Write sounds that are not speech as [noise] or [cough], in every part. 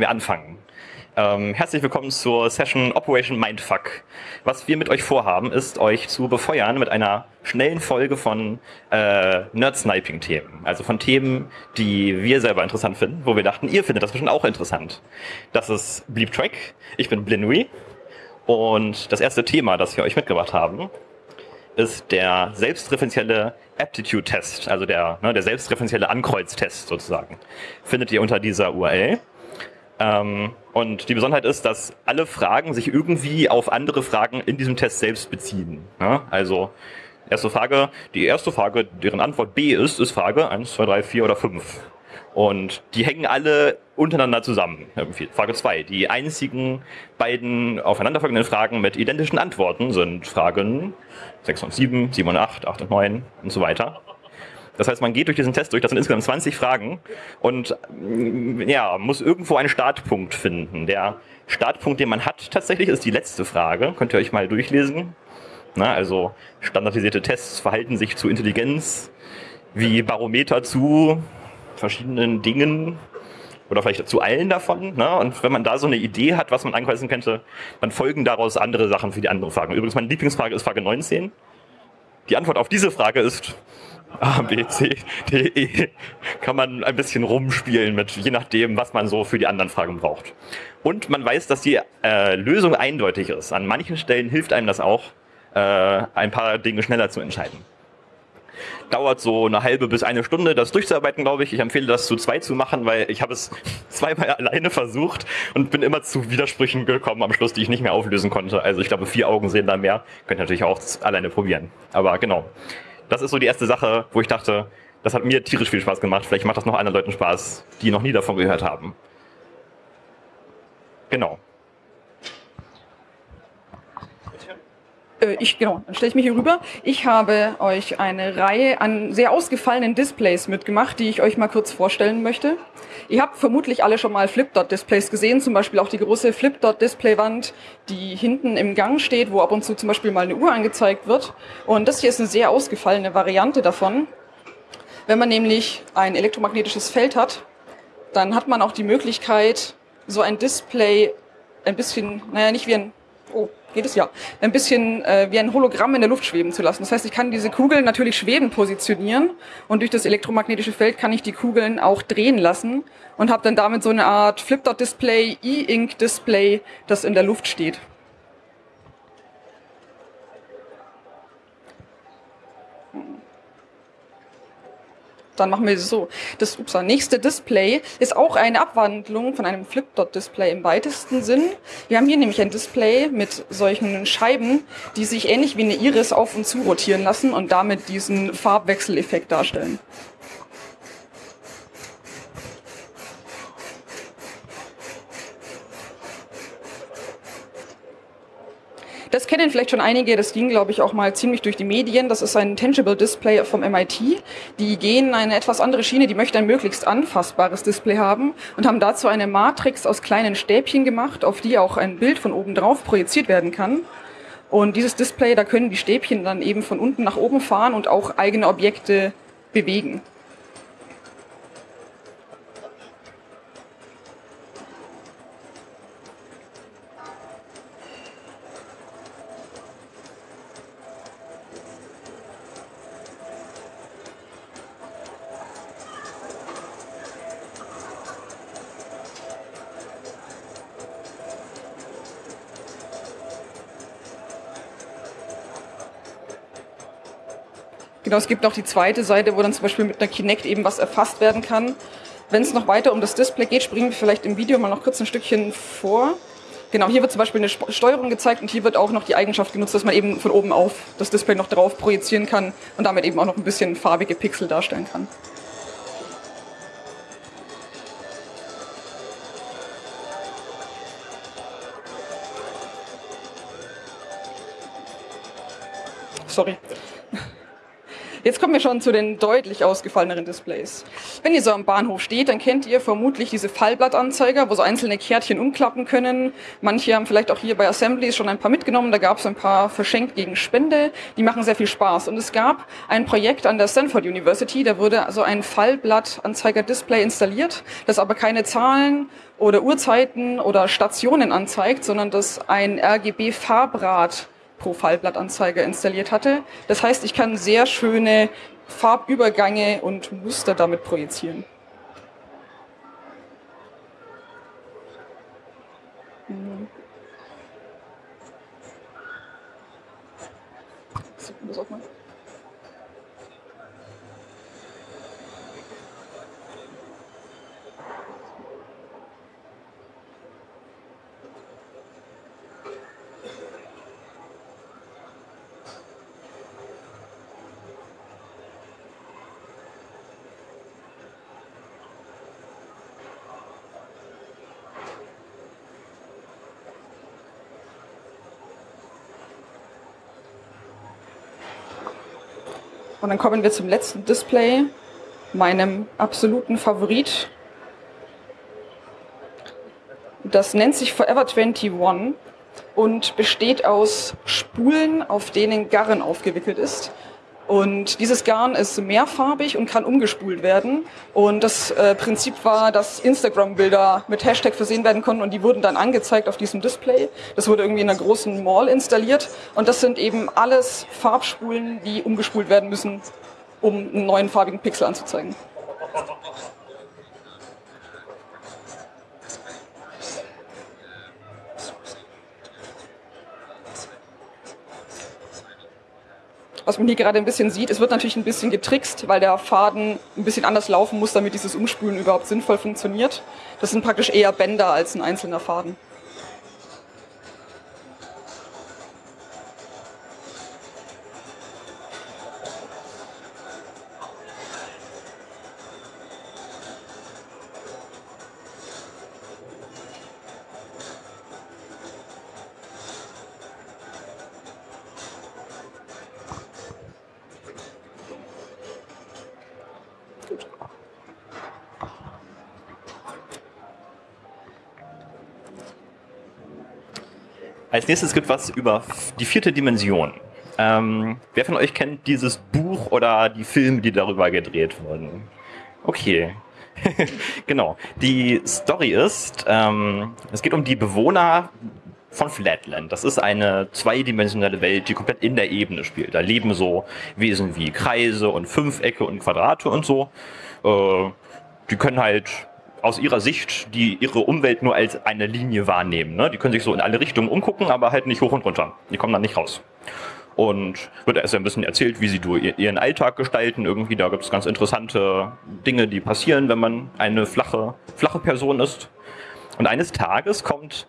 wir anfangen. Ähm, herzlich willkommen zur Session Operation Mindfuck. Was wir mit euch vorhaben, ist euch zu befeuern mit einer schnellen Folge von äh, Nerd-Sniping-Themen. Also von Themen, die wir selber interessant finden, wo wir dachten, ihr findet das bestimmt auch interessant. Das ist Bleep Track. Ich bin Blinui. Und das erste Thema, das wir euch mitgebracht haben, ist der selbstreferenzielle Aptitude-Test, also der, ne, der selbstreferenzielle Ankreuztest sozusagen. Findet ihr unter dieser URL. Ähm, und die Besonderheit ist, dass alle Fragen sich irgendwie auf andere Fragen in diesem Test selbst beziehen. Ne? Also erste Frage, die erste Frage, deren Antwort B ist, ist Frage 1, 2, 3, 4 oder 5. Und die hängen alle untereinander zusammen. Frage 2. Die einzigen beiden aufeinanderfolgenden Fragen mit identischen Antworten sind Fragen 6 und 7, 7 und 8, 8 und 9 und so weiter. Das heißt, man geht durch diesen Test durch, das sind insgesamt 20 Fragen und mm, ja, muss irgendwo einen Startpunkt finden. Der Startpunkt, den man hat tatsächlich, ist die letzte Frage. Könnt ihr euch mal durchlesen. Na, also standardisierte Tests verhalten sich zu Intelligenz wie Barometer zu verschiedenen Dingen oder vielleicht zu allen davon. Ne? Und wenn man da so eine Idee hat, was man ankreuzen könnte, dann folgen daraus andere Sachen für die anderen Fragen. Übrigens, meine Lieblingsfrage ist Frage 19. Die Antwort auf diese Frage ist A, B, C, D, E. Kann man ein bisschen rumspielen mit, je nachdem, was man so für die anderen Fragen braucht. Und man weiß, dass die äh, Lösung eindeutig ist. An manchen Stellen hilft einem das auch, äh, ein paar Dinge schneller zu entscheiden. Dauert so eine halbe bis eine Stunde, das durchzuarbeiten, glaube ich. Ich empfehle das zu zwei zu machen, weil ich habe es [laughs] zweimal alleine versucht und bin immer zu Widersprüchen gekommen am Schluss, die ich nicht mehr auflösen konnte. Also ich glaube, vier Augen sehen da mehr. Könnt ihr natürlich auch alleine probieren. Aber genau. Das ist so die erste Sache, wo ich dachte, das hat mir tierisch viel Spaß gemacht. Vielleicht macht das noch anderen Leuten Spaß, die noch nie davon gehört haben. Genau. Äh, ich, genau, dann stelle ich mich hier rüber. Ich habe euch eine Reihe an sehr ausgefallenen Displays mitgemacht, die ich euch mal kurz vorstellen möchte. Ihr habt vermutlich alle schon mal Flip-Dot-Displays gesehen, zum Beispiel auch die große Flip-Dot-Display-Wand, die hinten im Gang steht, wo ab und zu zum Beispiel mal eine Uhr angezeigt wird. Und das hier ist eine sehr ausgefallene Variante davon. Wenn man nämlich ein elektromagnetisches Feld hat, dann hat man auch die Möglichkeit, so ein Display ein bisschen, naja, nicht wie ein, oh, geht es ja, ein bisschen äh, wie ein Hologramm in der Luft schweben zu lassen. Das heißt, ich kann diese Kugeln natürlich schweben positionieren und durch das elektromagnetische Feld kann ich die Kugeln auch drehen lassen und habe dann damit so eine Art Flip-Dot-Display, E-Ink-Display, das in der Luft steht. Dann machen wir es so. Das ups, nächste Display ist auch eine Abwandlung von einem Flip-Dot-Display im weitesten Sinn. Wir haben hier nämlich ein Display mit solchen Scheiben, die sich ähnlich wie eine Iris auf und zu rotieren lassen und damit diesen Farbwechseleffekt darstellen. Das kennen vielleicht schon einige, das ging, glaube ich, auch mal ziemlich durch die Medien. Das ist ein Tangible Display vom MIT. Die gehen eine etwas andere Schiene, die möchten ein möglichst anfassbares Display haben und haben dazu eine Matrix aus kleinen Stäbchen gemacht, auf die auch ein Bild von oben drauf projiziert werden kann. Und dieses Display, da können die Stäbchen dann eben von unten nach oben fahren und auch eigene Objekte bewegen. Genau, es gibt auch die zweite Seite, wo dann zum Beispiel mit einer Kinect eben was erfasst werden kann. Wenn es noch weiter um das Display geht, springen wir vielleicht im Video mal noch kurz ein Stückchen vor. Genau, hier wird zum Beispiel eine Steuerung gezeigt und hier wird auch noch die Eigenschaft genutzt, dass man eben von oben auf das Display noch drauf projizieren kann und damit eben auch noch ein bisschen farbige Pixel darstellen kann. Sorry. Jetzt kommen wir schon zu den deutlich ausgefalleneren Displays. Wenn ihr so am Bahnhof steht, dann kennt ihr vermutlich diese Fallblattanzeiger, wo so einzelne Kärtchen umklappen können. Manche haben vielleicht auch hier bei Assemblies schon ein paar mitgenommen. Da gab es ein paar verschenkt gegen Spende. Die machen sehr viel Spaß. Und es gab ein Projekt an der Stanford University, da wurde also ein Fallblattanzeiger-Display installiert, das aber keine Zahlen oder Uhrzeiten oder Stationen anzeigt, sondern das ein RGB-Farbrad pro Fallblattanzeiger installiert hatte. Das heißt, ich kann sehr schöne Farbübergänge und Muster damit projizieren. Hm. Das auch mal. Und dann kommen wir zum letzten Display, meinem absoluten Favorit. Das nennt sich Forever 21 und besteht aus Spulen, auf denen Garn aufgewickelt ist. Und dieses Garn ist mehrfarbig und kann umgespult werden. Und das äh, Prinzip war, dass Instagram-Bilder mit Hashtag versehen werden konnten und die wurden dann angezeigt auf diesem Display. Das wurde irgendwie in einer großen Mall installiert. Und das sind eben alles Farbspulen, die umgespult werden müssen, um einen neuen farbigen Pixel anzuzeigen. Was man hier gerade ein bisschen sieht, es wird natürlich ein bisschen getrickst, weil der Faden ein bisschen anders laufen muss, damit dieses Umspulen überhaupt sinnvoll funktioniert. Das sind praktisch eher Bänder als ein einzelner Faden. Als nächstes gibt was über die vierte Dimension. Ähm, wer von euch kennt dieses Buch oder die Filme, die darüber gedreht wurden? Okay. [laughs] genau. Die Story ist, ähm, es geht um die Bewohner von Flatland. Das ist eine zweidimensionale Welt, die komplett in der Ebene spielt. Da leben so Wesen wie Kreise und Fünfecke und Quadrate und so. Äh, die können halt aus ihrer Sicht die ihre Umwelt nur als eine Linie wahrnehmen. Ne? Die können sich so in alle Richtungen umgucken, aber halt nicht hoch und runter. Die kommen dann nicht raus. Und wird erst ein bisschen erzählt, wie sie ihren Alltag gestalten. Irgendwie, da gibt es ganz interessante Dinge, die passieren, wenn man eine flache, flache Person ist. Und eines Tages kommt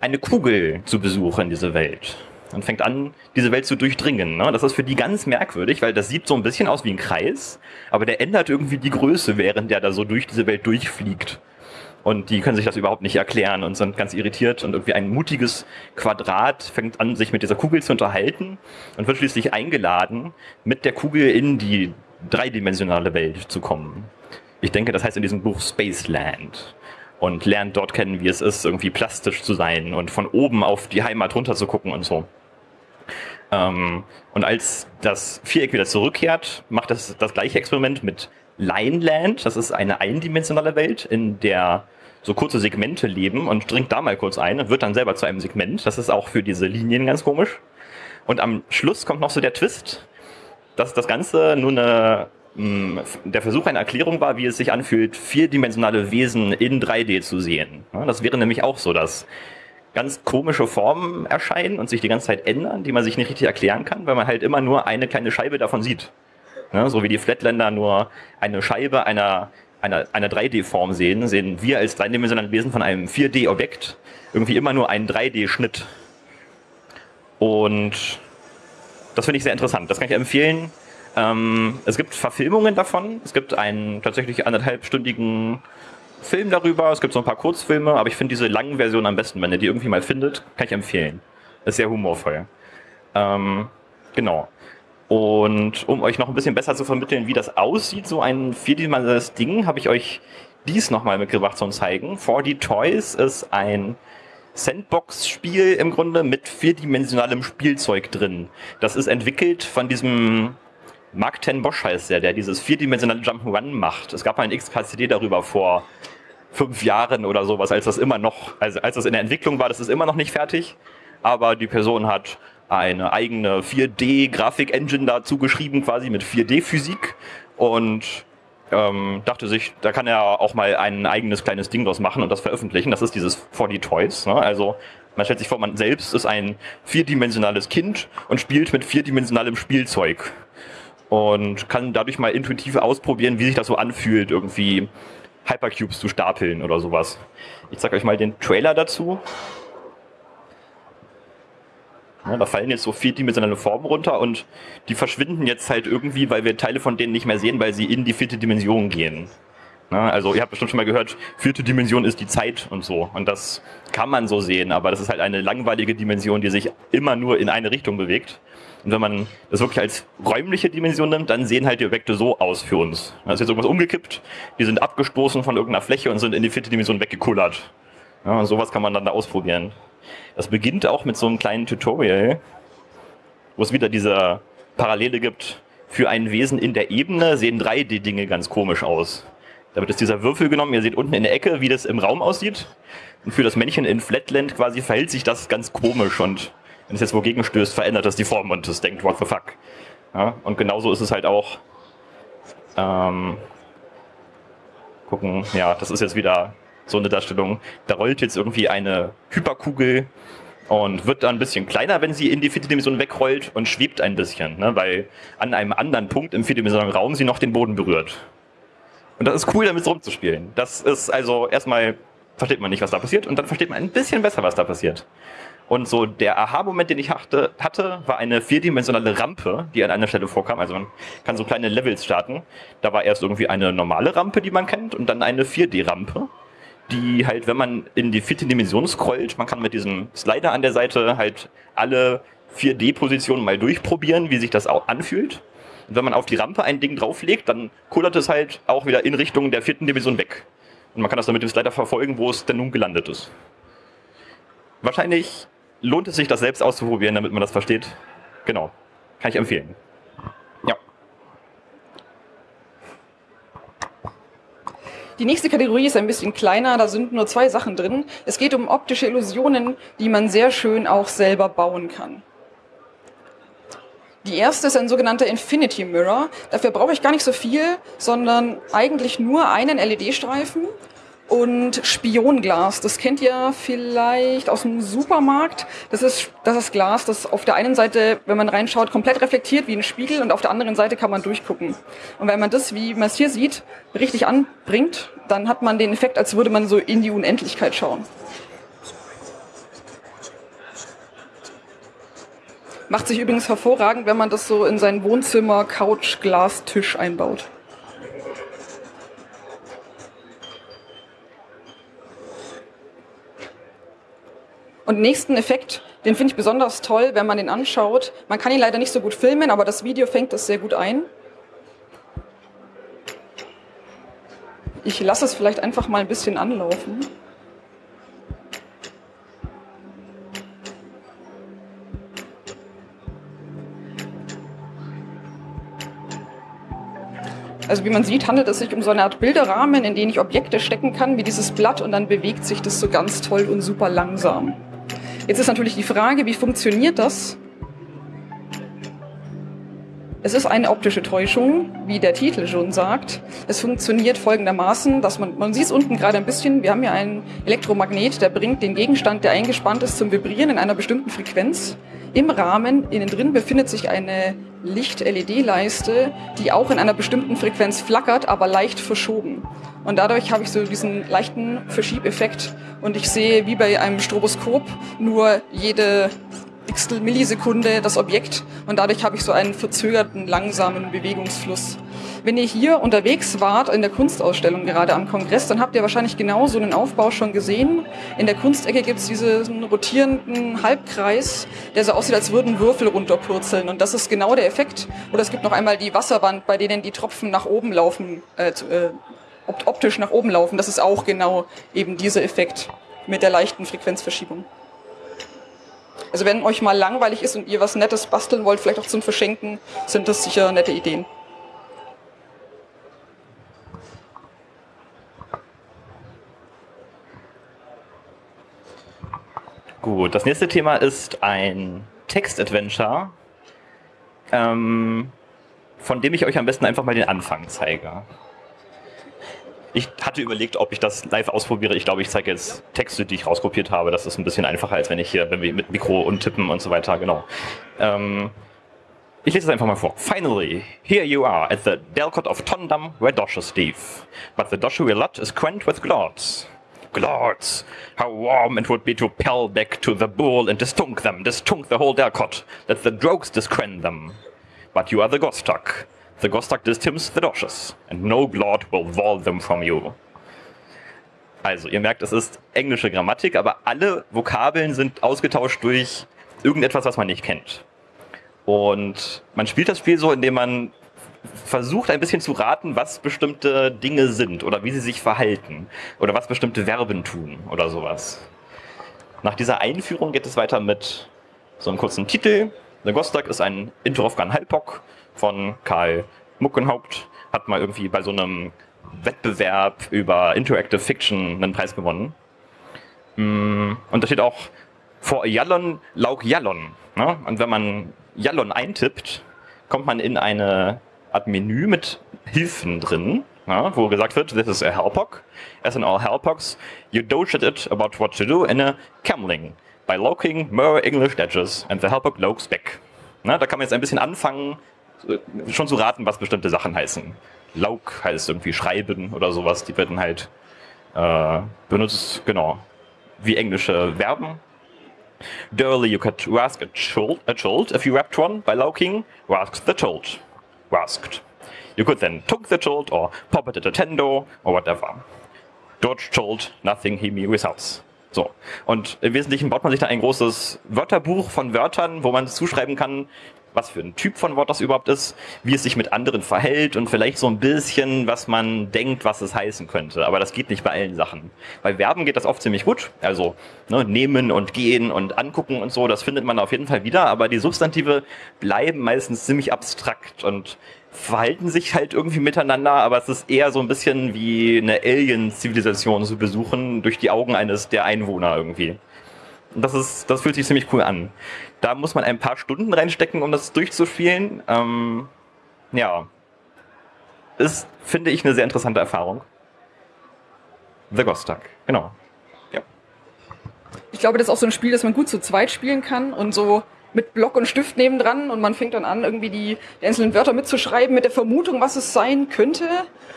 eine Kugel zu Besuch in diese Welt und fängt an, diese Welt zu durchdringen. Ne? Das ist für die ganz merkwürdig, weil das sieht so ein bisschen aus wie ein Kreis, aber der ändert irgendwie die Größe, während der da so durch diese Welt durchfliegt. Und die können sich das überhaupt nicht erklären und sind ganz irritiert. Und irgendwie ein mutiges Quadrat fängt an, sich mit dieser Kugel zu unterhalten und wird schließlich eingeladen, mit der Kugel in die dreidimensionale Welt zu kommen. Ich denke, das heißt in diesem Buch Spaceland und lernt dort kennen, wie es ist, irgendwie plastisch zu sein und von oben auf die Heimat runter zu gucken und so. Ähm, und als das Viereck wieder zurückkehrt, macht es das gleiche Experiment mit Lineland. Das ist eine eindimensionale Welt, in der so kurze Segmente leben und dringt da mal kurz ein und wird dann selber zu einem Segment. Das ist auch für diese Linien ganz komisch. Und am Schluss kommt noch so der Twist, dass das Ganze nur eine, mh, der Versuch einer Erklärung war, wie es sich anfühlt, vierdimensionale Wesen in 3D zu sehen. das wäre nämlich auch so, dass ganz komische Formen erscheinen und sich die ganze Zeit ändern, die man sich nicht richtig erklären kann, weil man halt immer nur eine kleine Scheibe davon sieht. Ne? So wie die Flatländer nur eine Scheibe einer, einer, einer 3D-Form sehen, sehen wir als dreidimensionale Wesen von einem 4D-Objekt irgendwie immer nur einen 3D-Schnitt. Und das finde ich sehr interessant. Das kann ich empfehlen. Ähm, es gibt Verfilmungen davon. Es gibt einen tatsächlich anderthalbstündigen Film darüber. Es gibt so ein paar Kurzfilme, aber ich finde diese langen Versionen am besten. Wenn ihr die irgendwie mal findet, kann ich empfehlen. Ist sehr humorvoll. Ähm, genau. Und um euch noch ein bisschen besser zu vermitteln, wie das aussieht, so ein vierdimensionales Ding, habe ich euch dies nochmal mitgebracht zum Zeigen. 4D Toys ist ein Sandbox-Spiel im Grunde mit vierdimensionalem Spielzeug drin. Das ist entwickelt von diesem Mark Ten Bosch heißt der, der dieses vierdimensionale Jump'n'Run macht. Es gab mal ein XKCD darüber vor fünf Jahren oder sowas, als das immer noch, also als das in der Entwicklung war, das ist immer noch nicht fertig. Aber die Person hat eine eigene 4D-Grafik-Engine dazu geschrieben, quasi mit 4D-Physik und ähm, dachte sich, da kann er auch mal ein eigenes kleines Ding draus machen und das veröffentlichen. Das ist dieses 4D Toys. Ne? Also man stellt sich vor, man selbst ist ein vierdimensionales Kind und spielt mit vierdimensionalem Spielzeug und kann dadurch mal intuitiv ausprobieren, wie sich das so anfühlt, irgendwie Hypercubes zu stapeln oder sowas. Ich zeige euch mal den Trailer dazu. Ja, da fallen jetzt so vierdimensionale Formen runter und die verschwinden jetzt halt irgendwie, weil wir Teile von denen nicht mehr sehen, weil sie in die vierte Dimension gehen. Ja, also ihr habt bestimmt schon mal gehört, vierte Dimension ist die Zeit und so. Und das kann man so sehen, aber das ist halt eine langweilige Dimension, die sich immer nur in eine Richtung bewegt. Und wenn man das wirklich als räumliche Dimension nimmt, dann sehen halt die Objekte so aus für uns. Da ist jetzt irgendwas umgekippt, die sind abgestoßen von irgendeiner Fläche und sind in die vierte Dimension weggekullert. Ja, sowas kann man dann da ausprobieren. Das beginnt auch mit so einem kleinen Tutorial, wo es wieder diese Parallele gibt. Für ein Wesen in der Ebene sehen 3D-Dinge ganz komisch aus. Da wird jetzt dieser Würfel genommen, ihr seht unten in der Ecke, wie das im Raum aussieht. Und für das Männchen in Flatland quasi verhält sich das ganz komisch und wenn es jetzt wogegen stößt, verändert das die Form und es denkt, what the fuck. Ja, und genauso ist es halt auch. Ähm, gucken, ja, das ist jetzt wieder so eine Darstellung. Da rollt jetzt irgendwie eine Hyperkugel und wird dann ein bisschen kleiner, wenn sie in die vierte Dimension wegrollt und schwebt ein bisschen, ne, weil an einem anderen Punkt im vierdimensionalen Raum sie noch den Boden berührt. Und das ist cool, damit rumzuspielen. Das ist also erstmal versteht man nicht, was da passiert und dann versteht man ein bisschen besser, was da passiert. Und so der Aha-Moment, den ich hatte, hatte, war eine vierdimensionale Rampe, die an einer Stelle vorkam. Also man kann so kleine Levels starten. Da war erst irgendwie eine normale Rampe, die man kennt, und dann eine 4D-Rampe, die halt, wenn man in die vierte Dimension scrollt, man kann mit diesem Slider an der Seite halt alle 4D-Positionen mal durchprobieren, wie sich das auch anfühlt. Und wenn man auf die Rampe ein Ding drauflegt, dann kullert es halt auch wieder in Richtung der vierten Dimension weg. Und man kann das dann mit dem Slider verfolgen, wo es denn nun gelandet ist. Wahrscheinlich lohnt es sich, das selbst auszuprobieren, damit man das versteht. Genau. Kann ich empfehlen. Ja. Die nächste Kategorie ist ein bisschen kleiner, da sind nur zwei Sachen drin. Es geht um optische Illusionen, die man sehr schön auch selber bauen kann. Die erste ist ein sogenannter Infinity Mirror. Dafür brauche ich gar nicht so viel, sondern eigentlich nur einen LED-Streifen und Spionglas. Das kennt ihr vielleicht aus dem Supermarkt. Das ist, das ist Glas, das auf der einen Seite, wenn man reinschaut, komplett reflektiert wie ein Spiegel und auf der anderen Seite kann man durchgucken. Und wenn man das, wie man es hier sieht, richtig anbringt, dann hat man den Effekt, als würde man so in die Unendlichkeit schauen. Macht sich übrigens hervorragend, wenn man das so in sein Wohnzimmer, Couch, Glas, Tisch einbaut. Und nächsten Effekt, den finde ich besonders toll, wenn man den anschaut. Man kann ihn leider nicht so gut filmen, aber das Video fängt das sehr gut ein. Ich lasse es vielleicht einfach mal ein bisschen anlaufen. Also wie man sieht, handelt es sich um so eine Art Bilderrahmen, in den ich Objekte stecken kann, wie dieses Blatt, und dann bewegt sich das so ganz toll und super langsam. Jetzt ist natürlich die Frage, wie funktioniert das? Es ist eine optische Täuschung, wie der Titel schon sagt. Es funktioniert folgendermaßen, dass man, man sieht es unten gerade ein bisschen, wir haben hier einen Elektromagnet, der bringt den Gegenstand, der eingespannt ist, zum Vibrieren in einer bestimmten Frequenz. Im Rahmen, innen drin, befindet sich eine Licht-LED-Leiste, die auch in einer bestimmten Frequenz flackert, aber leicht verschoben. Und dadurch habe ich so diesen leichten Verschiebeffekt und ich sehe wie bei einem Stroboskop nur jede x Millisekunde das Objekt und dadurch habe ich so einen verzögerten, langsamen Bewegungsfluss. Wenn ihr hier unterwegs wart in der Kunstausstellung gerade am Kongress, dann habt ihr wahrscheinlich genau so einen Aufbau schon gesehen. In der Kunstecke gibt es diesen rotierenden Halbkreis, der so aussieht, als würden Würfel runterpurzeln. Und das ist genau der Effekt. Oder es gibt noch einmal die Wasserwand, bei denen die Tropfen nach oben laufen, äh, äh, optisch nach oben laufen. Das ist auch genau eben dieser Effekt mit der leichten Frequenzverschiebung. Also wenn euch mal langweilig ist und ihr was Nettes basteln wollt, vielleicht auch zum Verschenken, sind das sicher nette Ideen. Gut, das nächste Thema ist ein Text-Adventure, ähm, von dem ich euch am besten einfach mal den Anfang zeige. Ich hatte überlegt, ob ich das live ausprobiere. Ich glaube, ich zeige jetzt Texte, die ich rauskopiert habe. Das ist ein bisschen einfacher, als wenn ich hier mit Mikro und Tippen und so weiter, genau. Ähm, ich lese es einfach mal vor. Finally, here you are at the Delcott of Tondam, where Dosh is Steve. But the Dosh lot is quent with glorts. Glorts! How warm it would be to pell back to the bull and distunk them, distunk the whole Delcott, that the drogues disquen them. But you are the Gostak. The Gostak distims the Doshes, and no Glord will wall them from you. Also, ihr merkt, es ist englische Grammatik, aber alle Vokabeln sind ausgetauscht durch irgendetwas, was man nicht kennt. Und man spielt das Spiel so, indem man versucht ein bisschen zu raten, was bestimmte Dinge sind oder wie sie sich verhalten oder was bestimmte Verben tun oder sowas. Nach dieser Einführung geht es weiter mit so einem kurzen Titel. The Gostak ist ein Interovkan Halpok von Karl Muckenhaupt, hat mal irgendwie bei so einem Wettbewerb über Interactive Fiction einen Preis gewonnen. Mm, und da steht auch vor Jallon Lauk Jallon. Ne? Und wenn man Jallon eintippt, kommt man in eine Art Menü mit Hilfen drin, ja, wo gesagt wird, this is a Helpok. As in all Helpoks, you doge at it about what to do in a Camling by loking more English edges and the Helpok lokes back. Na, da kann man jetzt ein bisschen anfangen, schon zu raten, was bestimmte Sachen heißen. Lauk heißt irgendwie schreiben oder sowas. Die werden halt äh, benutzt, genau, wie englische Verben. Durly, you could ask a child, a child if you wrapped one by lauking, ask the child. Rasked. You could then took the child or pop it at a tendo or whatever. Dodge child, nothing he me results. So. Und im Wesentlichen baut man sich da ein großes Wörterbuch von Wörtern, wo man zuschreiben kann, was für ein Typ von Wort das überhaupt ist, wie es sich mit anderen verhält und vielleicht so ein bisschen, was man denkt, was es heißen könnte. Aber das geht nicht bei allen Sachen. Bei Verben geht das oft ziemlich gut. Also ne, nehmen und gehen und angucken und so, das findet man auf jeden Fall wieder. Aber die Substantive bleiben meistens ziemlich abstrakt und verhalten sich halt irgendwie miteinander, aber es ist eher so ein bisschen wie eine Alien-Zivilisation zu besuchen durch die Augen eines der Einwohner irgendwie. Das ist, das fühlt sich ziemlich cool an. Da muss man ein paar Stunden reinstecken, um das durchzuspielen. Ähm, ja. Ist, finde ich, eine sehr interessante Erfahrung. The Ghost Duck, genau. Ja. Ich glaube, das ist auch so ein Spiel, das man gut zu zweit spielen kann und so mit Block und Stift nebendran und man fängt dann an, irgendwie die, die einzelnen Wörter mitzuschreiben mit der Vermutung, was es sein könnte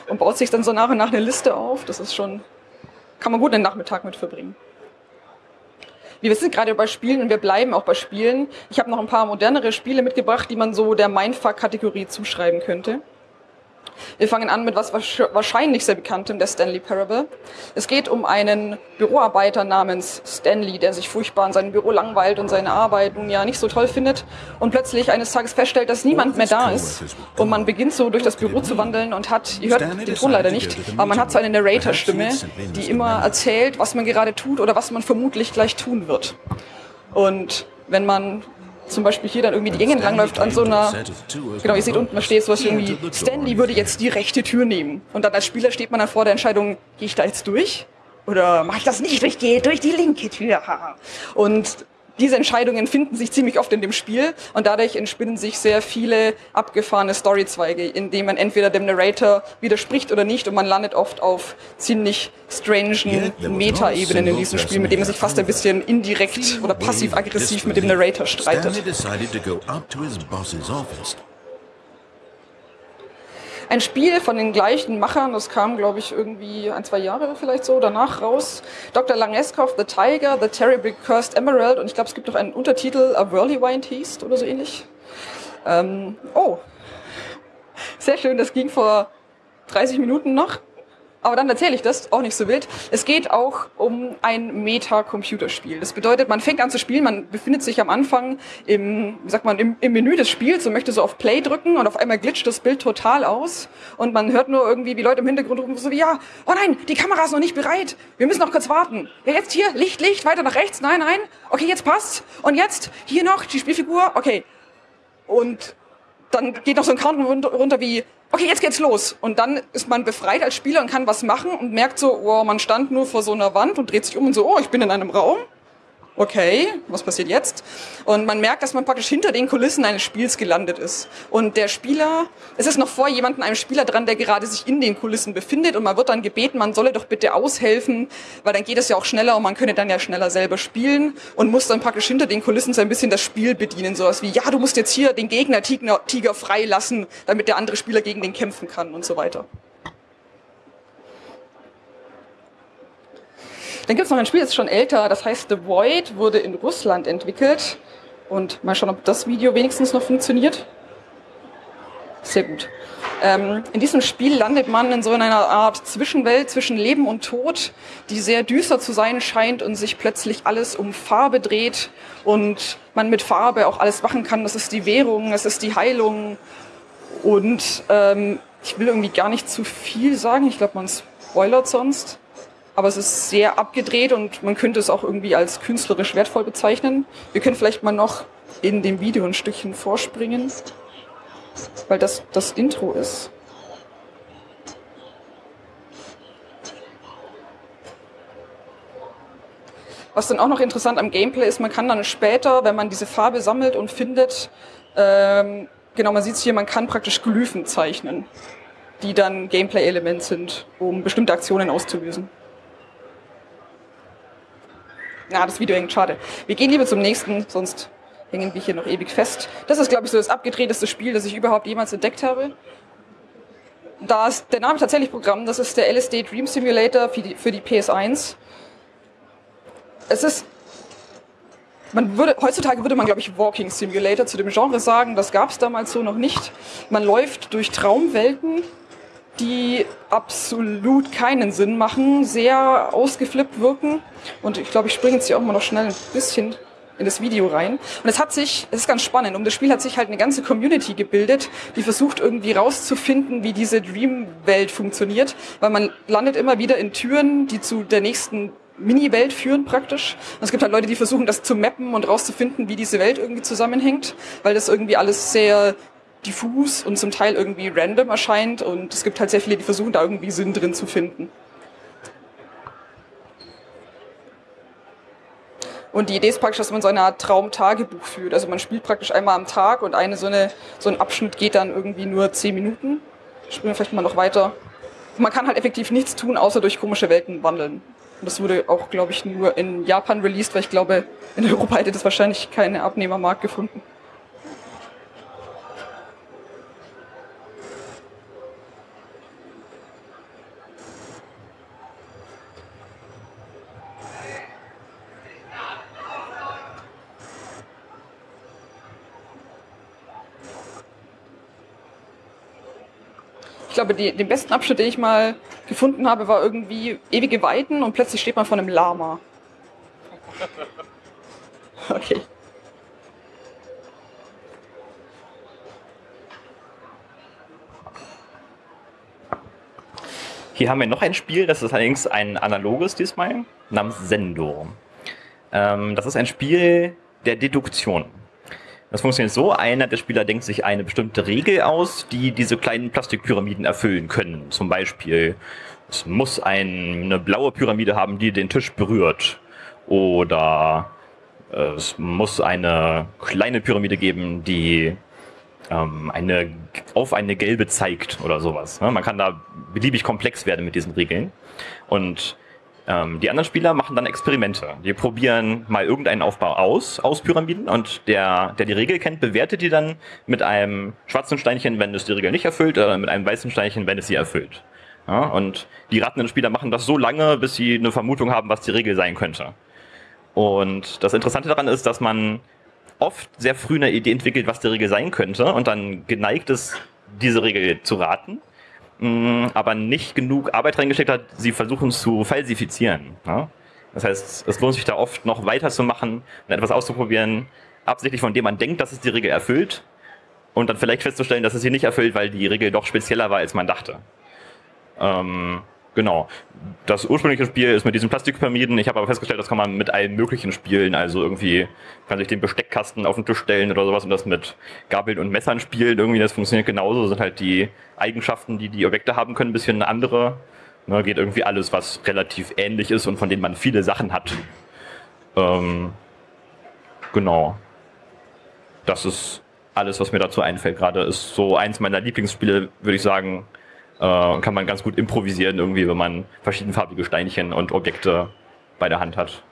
und baut sich dann so nach und nach eine Liste auf. Das ist schon, kann man gut einen Nachmittag mit verbringen. Wir sind gerade bei Spielen und wir bleiben auch bei Spielen. Ich habe noch ein paar modernere Spiele mitgebracht, die man so der Mindfuck-Kategorie zuschreiben könnte. Wir fangen an mit was wahrscheinlich sehr bekanntem, der Stanley Parable. Es geht um einen Büroarbeiter namens Stanley, der sich furchtbar in seinem Büro langweilt und seine Arbeit nun ja nicht so toll findet und plötzlich eines Tages feststellt, dass niemand mehr da ist und man beginnt so durch das Büro zu wandeln und hat, ihr hört den Ton leider nicht, aber man hat so eine Narrator-Stimme, die immer erzählt, was man gerade tut oder was man vermutlich gleich tun wird. Und wenn man zum Beispiel hier dann irgendwie die Gänge langläuft an so einer, genau, ihr seht unten, da steht sowas irgendwie, Stanley würde jetzt die rechte Tür nehmen. Und dann als Spieler steht man dann vor der Entscheidung, gehe ich da jetzt durch? Oder mache ich das nicht? Ich gehe durch die linke Tür. Und diese Entscheidungen finden sich ziemlich oft in dem Spiel und dadurch entspinnen sich sehr viele abgefahrene Storyzweige, in denen man entweder dem Narrator widerspricht oder nicht und man landet oft auf ziemlich strangen Meta-Ebenen in diesem Spiel, mit dem man sich fast ein bisschen indirekt oder passiv-aggressiv mit dem Narrator streitet. Ein Spiel von den gleichen Machern, das kam, glaube ich, irgendwie ein, zwei Jahre vielleicht so danach raus. Dr. Langeskov, The Tiger, The Terribly Cursed Emerald und ich glaube, es gibt noch einen Untertitel, A Whirlwind hieß oder so ähnlich. Ähm, oh, Sehr schön, das ging vor 30 Minuten noch. Aber dann erzähle ich das, auch nicht so wild. Es geht auch um ein Meta-Computerspiel. Das bedeutet, man fängt an zu spielen, man befindet sich am Anfang im, wie sagt man, im, im Menü des Spiels und möchte so auf Play drücken und auf einmal glitscht das Bild total aus und man hört nur irgendwie, wie Leute im Hintergrund rufen so wie, ja, oh nein, die Kamera ist noch nicht bereit, wir müssen noch kurz warten. Ja, jetzt hier, Licht, Licht, weiter nach rechts, nein, nein, okay, jetzt passt. Und jetzt, hier noch, die Spielfigur, okay. Und dann geht noch so ein Countdown runter wie, okay, jetzt geht's los. Und dann ist man befreit als Spieler und kann was machen und merkt so, wow, man stand nur vor so einer Wand und dreht sich um und so, oh, ich bin in einem Raum okay, was passiert jetzt? Und man merkt, dass man praktisch hinter den Kulissen eines Spiels gelandet ist. Und der Spieler, es ist noch vor jemandem, einem Spieler dran, der gerade sich in den Kulissen befindet und man wird dann gebeten, man solle doch bitte aushelfen, weil dann geht es ja auch schneller und man könne dann ja schneller selber spielen und muss dann praktisch hinter den Kulissen so ein bisschen das Spiel bedienen. Sowas wie, ja, du musst jetzt hier den Gegner Tiger, freilassen, damit der andere Spieler gegen den kämpfen kann und so weiter. Dann gibt es noch ein Spiel, das ist schon älter, das heißt The Void, wurde in Russland entwickelt. Und mal schauen, ob das Video wenigstens noch funktioniert. Sehr gut. Ähm, in diesem Spiel landet man in so einer Art Zwischenwelt zwischen Leben und Tod, die sehr düster zu sein scheint und sich plötzlich alles um Farbe dreht und man mit Farbe auch alles machen kann. Das ist die Währung, das ist die Heilung und ähm, ich will irgendwie gar nicht zu viel sagen. Ich glaube, man spoilert sonst aber es ist sehr abgedreht und man könnte es auch irgendwie als künstlerisch wertvoll bezeichnen. Wir können vielleicht mal noch in dem Video ein Stückchen vorspringen, weil das das Intro ist. Was dann auch noch interessant am Gameplay ist, man kann dann später, wenn man diese Farbe sammelt und findet, ähm, genau, man sieht es hier, man kann praktisch Glyphen zeichnen, die dann Gameplay-Element sind, um bestimmte Aktionen auszulösen. Na, das Video hängt, schade. Wir gehen lieber zum nächsten, sonst hängen wir hier noch ewig fest. Das ist, glaube ich, so das abgedrehteste Spiel, das ich überhaupt jemals entdeckt habe. Da ist der Name tatsächlich Programm, das ist der LSD Dream Simulator für die, für die PS1. Es ist man würde, heutzutage würde man, glaube ich, Walking Simulator zu dem Genre sagen. Das gab es damals so noch nicht. Man läuft durch Traumwelten die absolut keinen Sinn machen, sehr ausgeflippt wirken. Und ich glaube, ich springe jetzt hier auch mal noch schnell ein bisschen in das Video rein. Und es hat sich, es ist ganz spannend, um das Spiel hat sich halt eine ganze Community gebildet, die versucht irgendwie rauszufinden, wie diese Dream-Welt funktioniert, weil man landet immer wieder in Türen, die zu der nächsten Mini-Welt führen praktisch. Und es gibt halt Leute, die versuchen, das zu mappen und rauszufinden, wie diese Welt irgendwie zusammenhängt, weil das irgendwie alles sehr diffus und zum Teil irgendwie random erscheint und es gibt halt sehr viele, die versuchen da irgendwie Sinn drin zu finden. Und die Idee ist praktisch, dass man so eine Art Traumtagebuch führt. Also man spielt praktisch einmal am Tag und eine so, eine, so ein Abschnitt geht dann irgendwie nur zehn Minuten. Springen wir vielleicht mal noch weiter. man kann halt effektiv nichts tun, außer durch komische Welten wandeln. Und das wurde auch, glaube ich, nur in Japan released, weil ich glaube, in Europa hätte das wahrscheinlich keine Abnehmermarkt gefunden. Ich glaube, die, den besten Abschnitt, den ich mal gefunden habe, war irgendwie ewige Weiten und plötzlich steht man vor einem Lama. [laughs] Okay. Hier haben wir noch ein Spiel, das ist allerdings ein analoges diesmal, namens Sendo. Ähm, das ist ein Spiel der Deduktion. Das funktioniert so, einer der Spieler denkt sich eine bestimmte Regel aus, die diese kleinen Plastikpyramiden erfüllen können. Zum Beispiel, es muss ein, eine blaue Pyramide haben, die den Tisch berührt. Oder äh, es muss eine kleine Pyramide geben, die ähm, eine, auf eine gelbe zeigt oder sowas. Ne? Man kann da beliebig komplex werden mit diesen Regeln. Und ähm, die anderen Spieler machen dann Experimente. Die probieren mal irgendeinen Aufbau aus, aus Pyramiden und der, der die Regel kennt, bewertet die dann mit einem schwarzen Steinchen, wenn es die Regel nicht erfüllt, oder mit einem weißen Steinchen, wenn es sie erfüllt. Ja, und die ratenden Spieler machen das so lange, bis sie eine Vermutung haben, was die Regel sein könnte. Und das Interessante daran ist, dass man oft sehr früh eine Idee entwickelt, was die Regel sein könnte und dann geneigt ist, diese Regel zu raten, mh, aber nicht genug Arbeit reingesteckt hat, sie versuchen zu falsifizieren. Ja? Das heißt, es lohnt sich da oft noch weiterzumachen und etwas auszuprobieren, absichtlich von dem man denkt, dass es die Regel erfüllt und dann vielleicht festzustellen, dass es sie nicht erfüllt, weil die Regel doch spezieller war, als man dachte. Ähm, genau. Das ursprüngliche Spiel ist mit diesen Plastikpyramiden. Ich habe aber festgestellt, das kann man mit allen möglichen spielen. Also irgendwie kann sich den Besteckkasten auf den Tisch stellen oder sowas und das mit Gabeln und Messern spielen. Irgendwie, das funktioniert genauso. Das sind halt die Eigenschaften, die die Objekte haben können, ein bisschen andere. Ne, geht irgendwie alles, was relativ ähnlich ist und von denen man viele Sachen hat. Ähm, genau. Das ist alles, was mir dazu einfällt. Gerade ist so eins meiner Lieblingsspiele, würde ich sagen. Äh, kann man ganz gut improvisieren, irgendwie, wenn man verschiedenfarbige Steinchen und Objekte bei der Hand hat.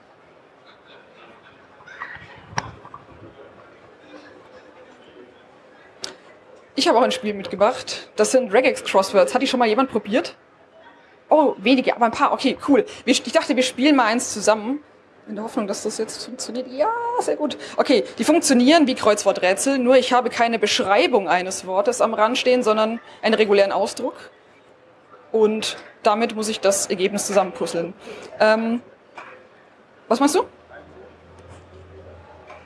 Ich habe auch ein Spiel mitgebracht. Das sind Regex Crosswords. Hat die schon mal jemand probiert? Oh, wenige, aber ein paar. Okay, cool. Ich dachte, wir spielen mal eins zusammen. In der Hoffnung, dass das jetzt funktioniert. Ja, sehr gut. Okay, die funktionieren wie Kreuzworträtsel, nur ich habe keine Beschreibung eines Wortes am Rand stehen, sondern einen regulären Ausdruck. Und damit muss ich das Ergebnis zusammenpuzzeln. Ähm, was meinst du?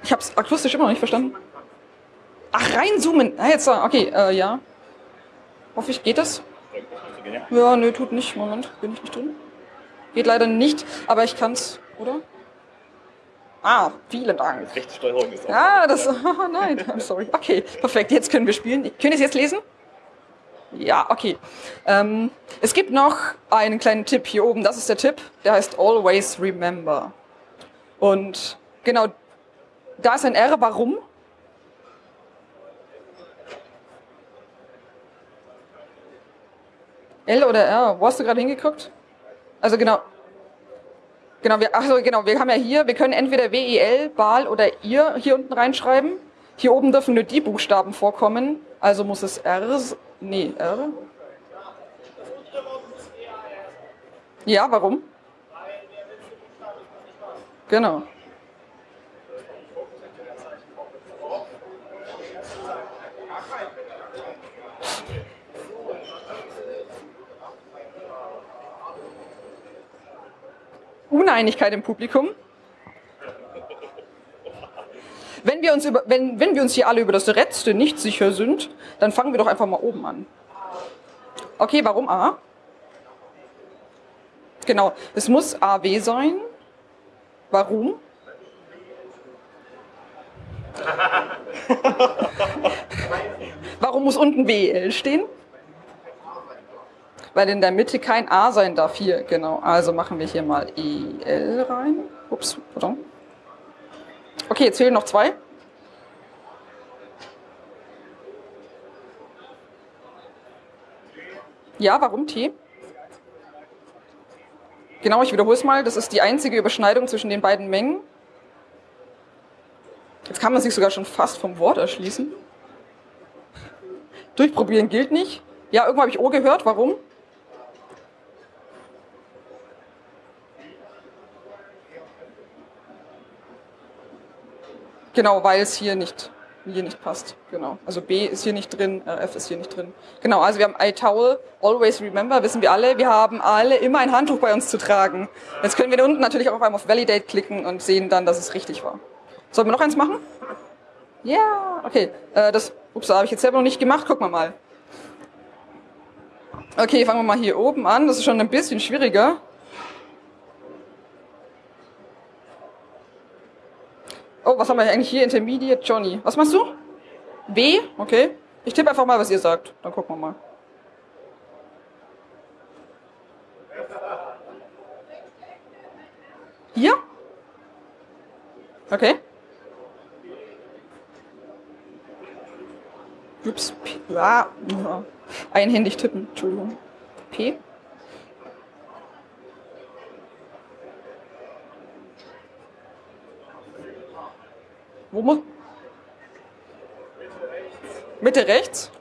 Ich habe es akustisch immer noch nicht verstanden. Ach, reinzoomen. Ah, jetzt, okay, äh, ja. Hoffe ich, geht das? Ja, nö, tut nicht. Moment, bin ich nicht drin? Geht leider nicht, aber ich kann's, oder? Ah, vielen Dank. Rechtssteuerung ist auch. Ja, das. [laughs] Oh nein, I'm sorry. Okay, perfekt. Jetzt können wir spielen. Können Sie es jetzt lesen? Ja, okay. Ähm, es gibt noch einen kleinen Tipp hier oben. Das ist der Tipp. Der heißt Always Remember. Und genau, da ist ein R. Warum? L oder R? Wo hast du gerade hingeguckt? Also genau. Genau, wir, achso, genau, wir haben ja hier, wir können entweder WEL, BAL oder IR hier unten reinschreiben. Hier oben dürfen nur die Buchstaben vorkommen, also muss es R, nee, R. Ja, warum? Genau. Uneinigkeit im Publikum. Wenn wir, uns über, wenn, wenn wir uns hier alle über das Letzte nicht sicher sind, dann fangen wir doch einfach mal oben an. Okay, warum A? Genau, es muss AW sein. Warum? [laughs] Warum muss unten WL stehen? weil in der Mitte kein A sein darf. Hier, genau. Also machen wir hier mal EL rein. Ups, pardon. Okay, jetzt fehlen noch zwei. Ja, warum T? Genau, ich wiederhole es mal. Das ist die einzige Überschneidung zwischen den beiden Mengen. Jetzt kann man sich sogar schon fast vom Wort erschließen. Durchprobieren gilt nicht. Ja, irgendwo habe ich O gehört. Warum? Genau, weil es hier nicht, hier nicht passt. Genau. Also B ist hier nicht drin, F ist hier nicht drin. Genau, also wir haben iTowel, always remember, wissen wir alle. Wir haben alle immer ein Handtuch bei uns zu tragen. Jetzt können wir unten natürlich auch einmal auf Validate klicken und sehen dann, dass es richtig war. Sollen wir noch eins machen? Ja, yeah, okay. Äh, das, ups, habe ich jetzt selber noch nicht gemacht. Gucken wir mal. Okay, fangen wir mal hier oben an. Das ist schon ein bisschen schwieriger. Oh, was haben wir eigentlich hier? Intermediate Johnny. Was machst du? B? Okay. Ich tippe einfach mal, was ihr sagt. Dann gucken wir mal. Hier? Okay. Ups. Ah, einhändig tippen. Entschuldigung. P? Wo muss... Mitte rechts?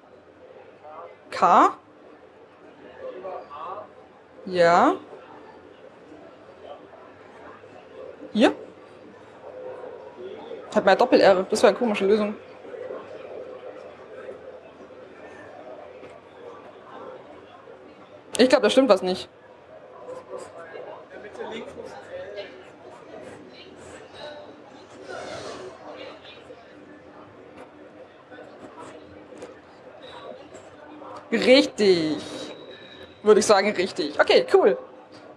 K? Ja. Hier? Hat mal Doppel-R. Das wäre eine komische Lösung. Ich glaube, da stimmt was nicht. Richtig. Würde ich sagen, richtig. Okay, cool.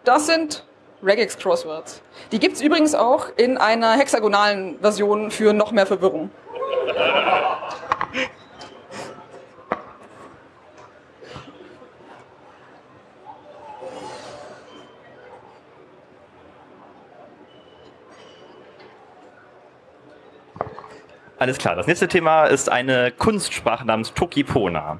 Das sind Regex Crosswords. Die gibt es übrigens auch in einer hexagonalen Version für noch mehr Verwirrung. Alles klar. Das nächste Thema ist eine Kunstsprache namens Tokipona.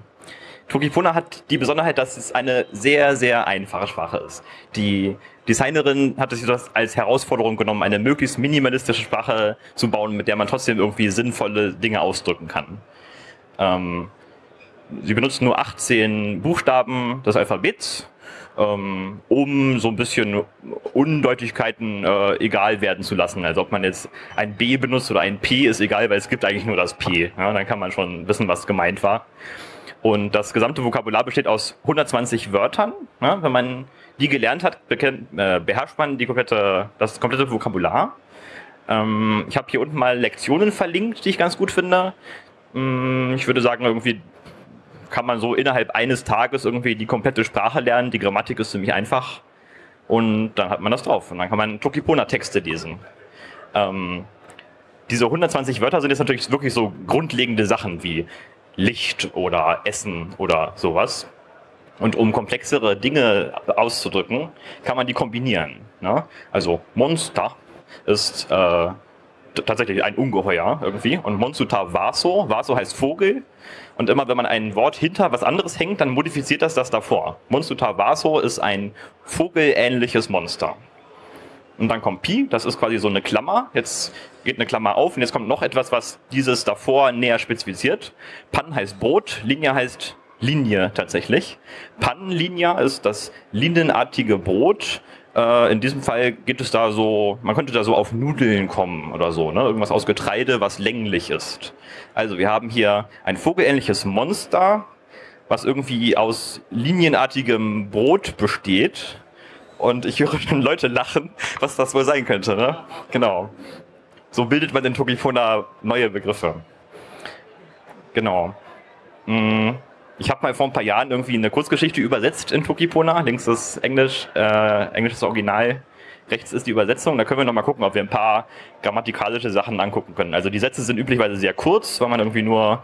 Tokipona hat die Besonderheit, dass es eine sehr, sehr einfache Sprache ist. Die Designerin hat sich das als Herausforderung genommen, eine möglichst minimalistische Sprache zu bauen, mit der man trotzdem irgendwie sinnvolle Dinge ausdrücken kann. Ähm, sie benutzt nur 18 Buchstaben des Alphabets, ähm, um so ein bisschen Undeutigkeiten äh, egal werden zu lassen. Also ob man jetzt ein B benutzt oder ein P ist egal, weil es gibt eigentlich nur das P. Ja, dann kann man schon wissen, was gemeint war. Und das gesamte Vokabular besteht aus 120 Wörtern. Ja, wenn man die gelernt hat, äh, beherrscht man die komplette, das komplette Vokabular. Ähm, ich habe hier unten mal Lektionen verlinkt, die ich ganz gut finde. Ähm, ich würde sagen, irgendwie kann man so innerhalb eines Tages irgendwie die komplette Sprache lernen. Die Grammatik ist ziemlich einfach. Und dann hat man das drauf. Und dann kann man Tokipona-Texte lesen. Ähm, diese 120 Wörter sind jetzt natürlich wirklich so grundlegende Sachen wie Licht oder Essen oder sowas. Und um komplexere Dinge auszudrücken, kann man die kombinieren. Ne? Also Monster ist äh, tatsächlich ein Ungeheuer irgendwie. Und Monsuta Vaso, Vaso heißt Vogel. Und immer wenn man ein Wort hinter was anderes hängt, dann modifiziert das das davor. Monsuta Vaso ist ein vogelähnliches Monster. Und dann kommt Pi, das ist quasi so eine Klammer. Jetzt geht eine Klammer auf und jetzt kommt noch etwas, was dieses davor näher spezifiziert. Pan heißt Brot, Linie heißt Linie tatsächlich. Pannenlinie ist das linienartige Brot. Äh, in diesem Fall geht es da so, man könnte da so auf Nudeln kommen oder so, ne? Irgendwas aus Getreide, was länglich ist. Also wir haben hier ein vogelähnliches Monster, was irgendwie aus linienartigem Brot besteht und ich höre schon Leute lachen, was das wohl sein könnte. Ne? Genau. So bildet man in Tokifona neue Begriffe. Genau. Mm, ich habe mal vor ein paar Jahren irgendwie eine Kurzgeschichte übersetzt in Tokipona. Links ist Englisch, äh, englisches Original. Rechts ist die Übersetzung. Da können wir noch mal gucken, ob wir ein paar grammatikalische Sachen angucken können. Also die Sätze sind üblicherweise sehr kurz, weil man irgendwie nur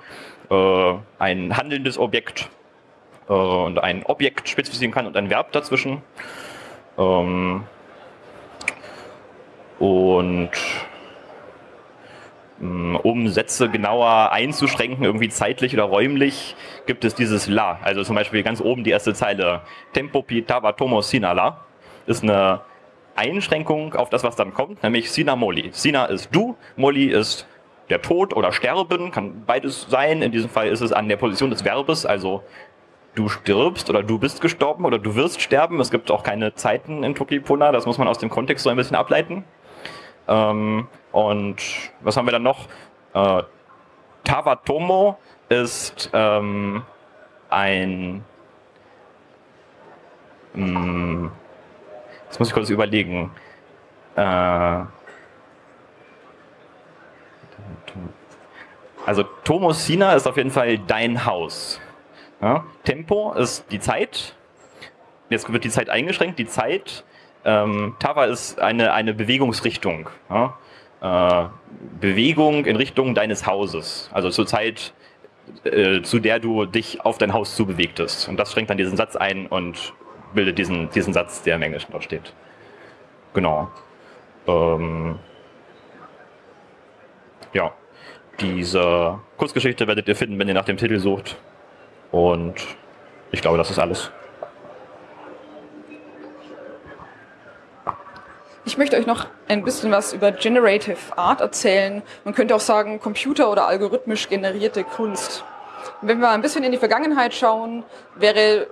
äh, ein handelndes Objekt äh, und ein Objekt spezifizieren kann und ein Verb dazwischen. Ähm, und mm, um Sätze genauer einzuschränken, irgendwie zeitlich oder räumlich, gibt es dieses La. Also zum Beispiel ganz oben die erste Zeile. Tempo pitava tomo sinala ist eine Einschränkung auf das, was dann kommt, nämlich Sina Moli. Sina ist du, Moli ist der Tod oder Sterben, kann beides sein. In diesem Fall ist es an der Position des Verbes, also du stirbst oder du bist gestorben oder du wirst sterben. Es gibt auch keine Zeiten in Tokipona, das muss man aus dem Kontext so ein bisschen ableiten. Ähm, und was haben wir dann noch? Äh, Tawatomo ist ähm, ein. Mh, hm, jetzt muss ich kurz überlegen. Äh, also Tomosina ist auf jeden Fall dein Haus. Ja? Tempo ist die Zeit. Jetzt wird die Zeit eingeschränkt. Die Zeit, ähm, Tava ist eine, eine Bewegungsrichtung. Ja? Äh, Bewegung in Richtung deines Hauses. Also zur Zeit, äh, zu der du dich auf dein Haus zubewegtest. Und das schränkt dann diesen Satz ein und bildet diesen, diesen Satz, der im Englischen dort steht. Genau. Ähm, ja, diese Kurzgeschichte werdet ihr finden, wenn ihr nach dem Titel sucht. Und ich glaube, das ist alles. Ich möchte euch noch ein bisschen was über Generative Art erzählen. Man könnte auch sagen, computer- oder algorithmisch generierte Kunst. wenn wir ein bisschen in die Vergangenheit schauen, wäre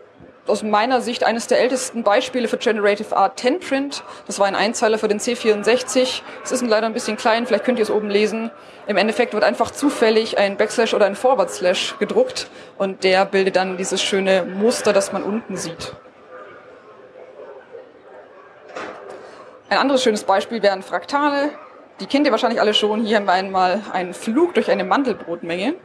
aus meiner Sicht eines der ältesten Beispiele für Generative Art 10 Print. Das war ein Einzeiler für den C64. Es ist leider ein bisschen klein, vielleicht könnt ihr es oben lesen. Im Endeffekt wird einfach zufällig ein Backslash oder ein Forward Slash gedruckt und der bildet dann dieses schöne Muster, das man unten sieht. Ein anderes schönes Beispiel wären Fraktale. Die kennt ihr wahrscheinlich alle schon. Hier haben wir einmal einen Flug durch eine Mandelbrotmenge.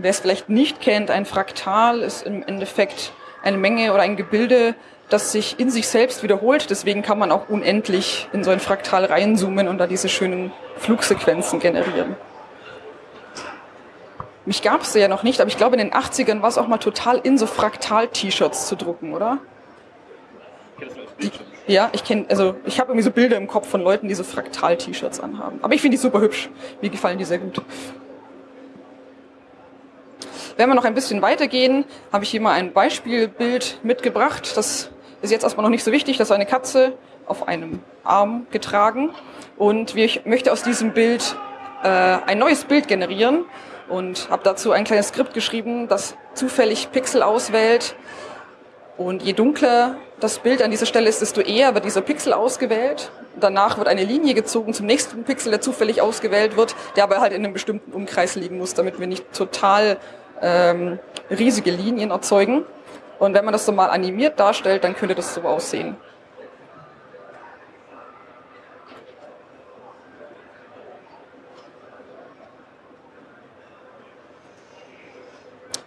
Wer es vielleicht nicht kennt, ein Fraktal ist im Endeffekt eine Menge oder ein Gebilde, das sich in sich selbst wiederholt. Deswegen kann man auch unendlich in so ein Fraktal reinzoomen und da diese schönen Flugsequenzen generieren. Mich gab es ja noch nicht, aber ich glaube in den 80ern war es auch mal total in, so Fraktal-T-Shirts zu drucken, oder? Die, ja, ich kenne, also ich habe irgendwie so Bilder im Kopf von Leuten, die so Fraktal-T-Shirts anhaben. Aber ich finde die super hübsch. Mir gefallen die sehr gut. Wenn wir noch ein bisschen weitergehen, habe ich hier mal ein Beispielbild mitgebracht. Das ist jetzt erstmal noch nicht so wichtig. Das ist eine Katze auf einem Arm getragen. Und ich möchte aus diesem Bild äh, ein neues Bild generieren und habe dazu ein kleines Skript geschrieben, das zufällig Pixel auswählt. Und je dunkler das Bild an dieser Stelle ist, desto eher wird dieser Pixel ausgewählt. Danach wird eine Linie gezogen zum nächsten Pixel, der zufällig ausgewählt wird, der aber halt in einem bestimmten Umkreis liegen muss, damit wir nicht total ähm, riesige Linien erzeugen. Und wenn man das so mal animiert darstellt, dann könnte das so aussehen.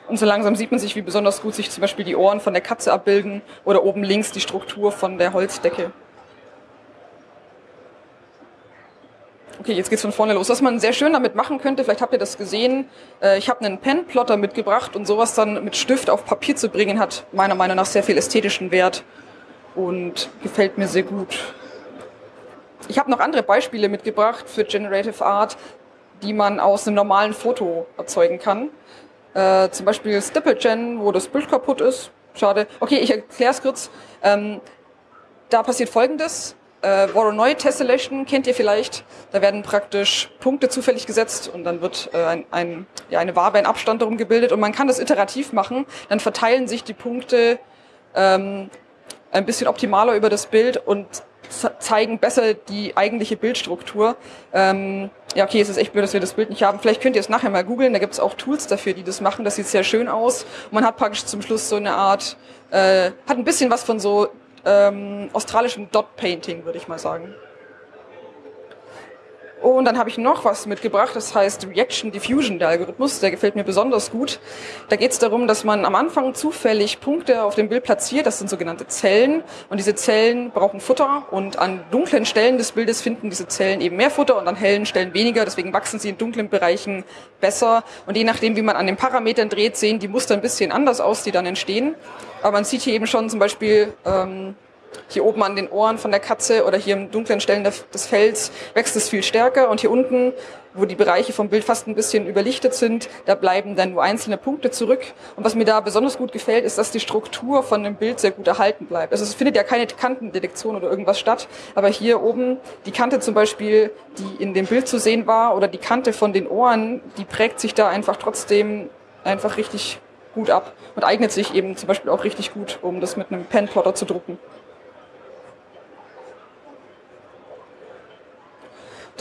Und so langsam sieht man sich, wie besonders gut sich zum Beispiel die Ohren von der Katze abbilden oder oben links die Struktur von der Holzdecke. Okay, jetzt geht's von vorne los. Was man sehr schön damit machen könnte, vielleicht habt ihr das gesehen, äh, ich habe einen Pen-Plotter mitgebracht und sowas dann mit Stift auf Papier zu bringen, hat meiner Meinung nach sehr viel ästhetischen Wert und gefällt mir sehr gut. Ich habe noch andere Beispiele mitgebracht für Generative Art, die man aus einem normalen Foto erzeugen kann. Äh, zum Beispiel StippleGen, wo das Bild kaputt ist. Schade. Okay, ich erkläre es kurz. Ähm, da passiert Folgendes. Äh, Voronoi Tessellation kennt ihr vielleicht. Da werden praktisch Punkte zufällig gesetzt und dann wird äh, ein, ein, ja, eine Wabe, ein Abstand darum gebildet und man kann das iterativ machen. Dann verteilen sich die Punkte ähm, ein bisschen optimaler über das Bild und zeigen besser die eigentliche Bildstruktur. Ähm, ja, okay, es ist echt blöd, dass wir das Bild nicht haben. Vielleicht könnt ihr es nachher mal googeln. Da gibt es auch Tools dafür, die das machen. Das sieht sehr schön aus. Und man hat praktisch zum Schluss so eine Art, äh, hat ein bisschen was von so ähm, australischem Dot-Painting, würde ich mal sagen. Und dann habe ich noch was mitgebracht, das heißt Reaction Diffusion, der Algorithmus, der gefällt mir besonders gut. Da geht es darum, dass man am Anfang zufällig Punkte auf dem Bild platziert, das sind sogenannte Zellen. Und diese Zellen brauchen Futter und an dunklen Stellen des Bildes finden diese Zellen eben mehr Futter und an hellen Stellen weniger, deswegen wachsen sie in dunklen Bereichen besser. Und je nachdem, wie man an den Parametern dreht, sehen die Muster ein bisschen anders aus, die dann entstehen. Aber man sieht hier eben schon zum Beispiel... Ähm, hier oben an den Ohren von der Katze oder hier im dunklen Stellen des Fells wächst es viel stärker und hier unten, wo die Bereiche vom Bild fast ein bisschen überlichtet sind, da bleiben dann nur einzelne Punkte zurück. Und was mir da besonders gut gefällt, ist, dass die Struktur von dem Bild sehr gut erhalten bleibt. Also es findet ja keine Kantendetektion oder irgendwas statt, aber hier oben die Kante zum Beispiel, die in dem Bild zu sehen war oder die Kante von den Ohren, die prägt sich da einfach trotzdem einfach richtig gut ab und eignet sich eben zum Beispiel auch richtig gut, um das mit einem Penplotter zu drucken.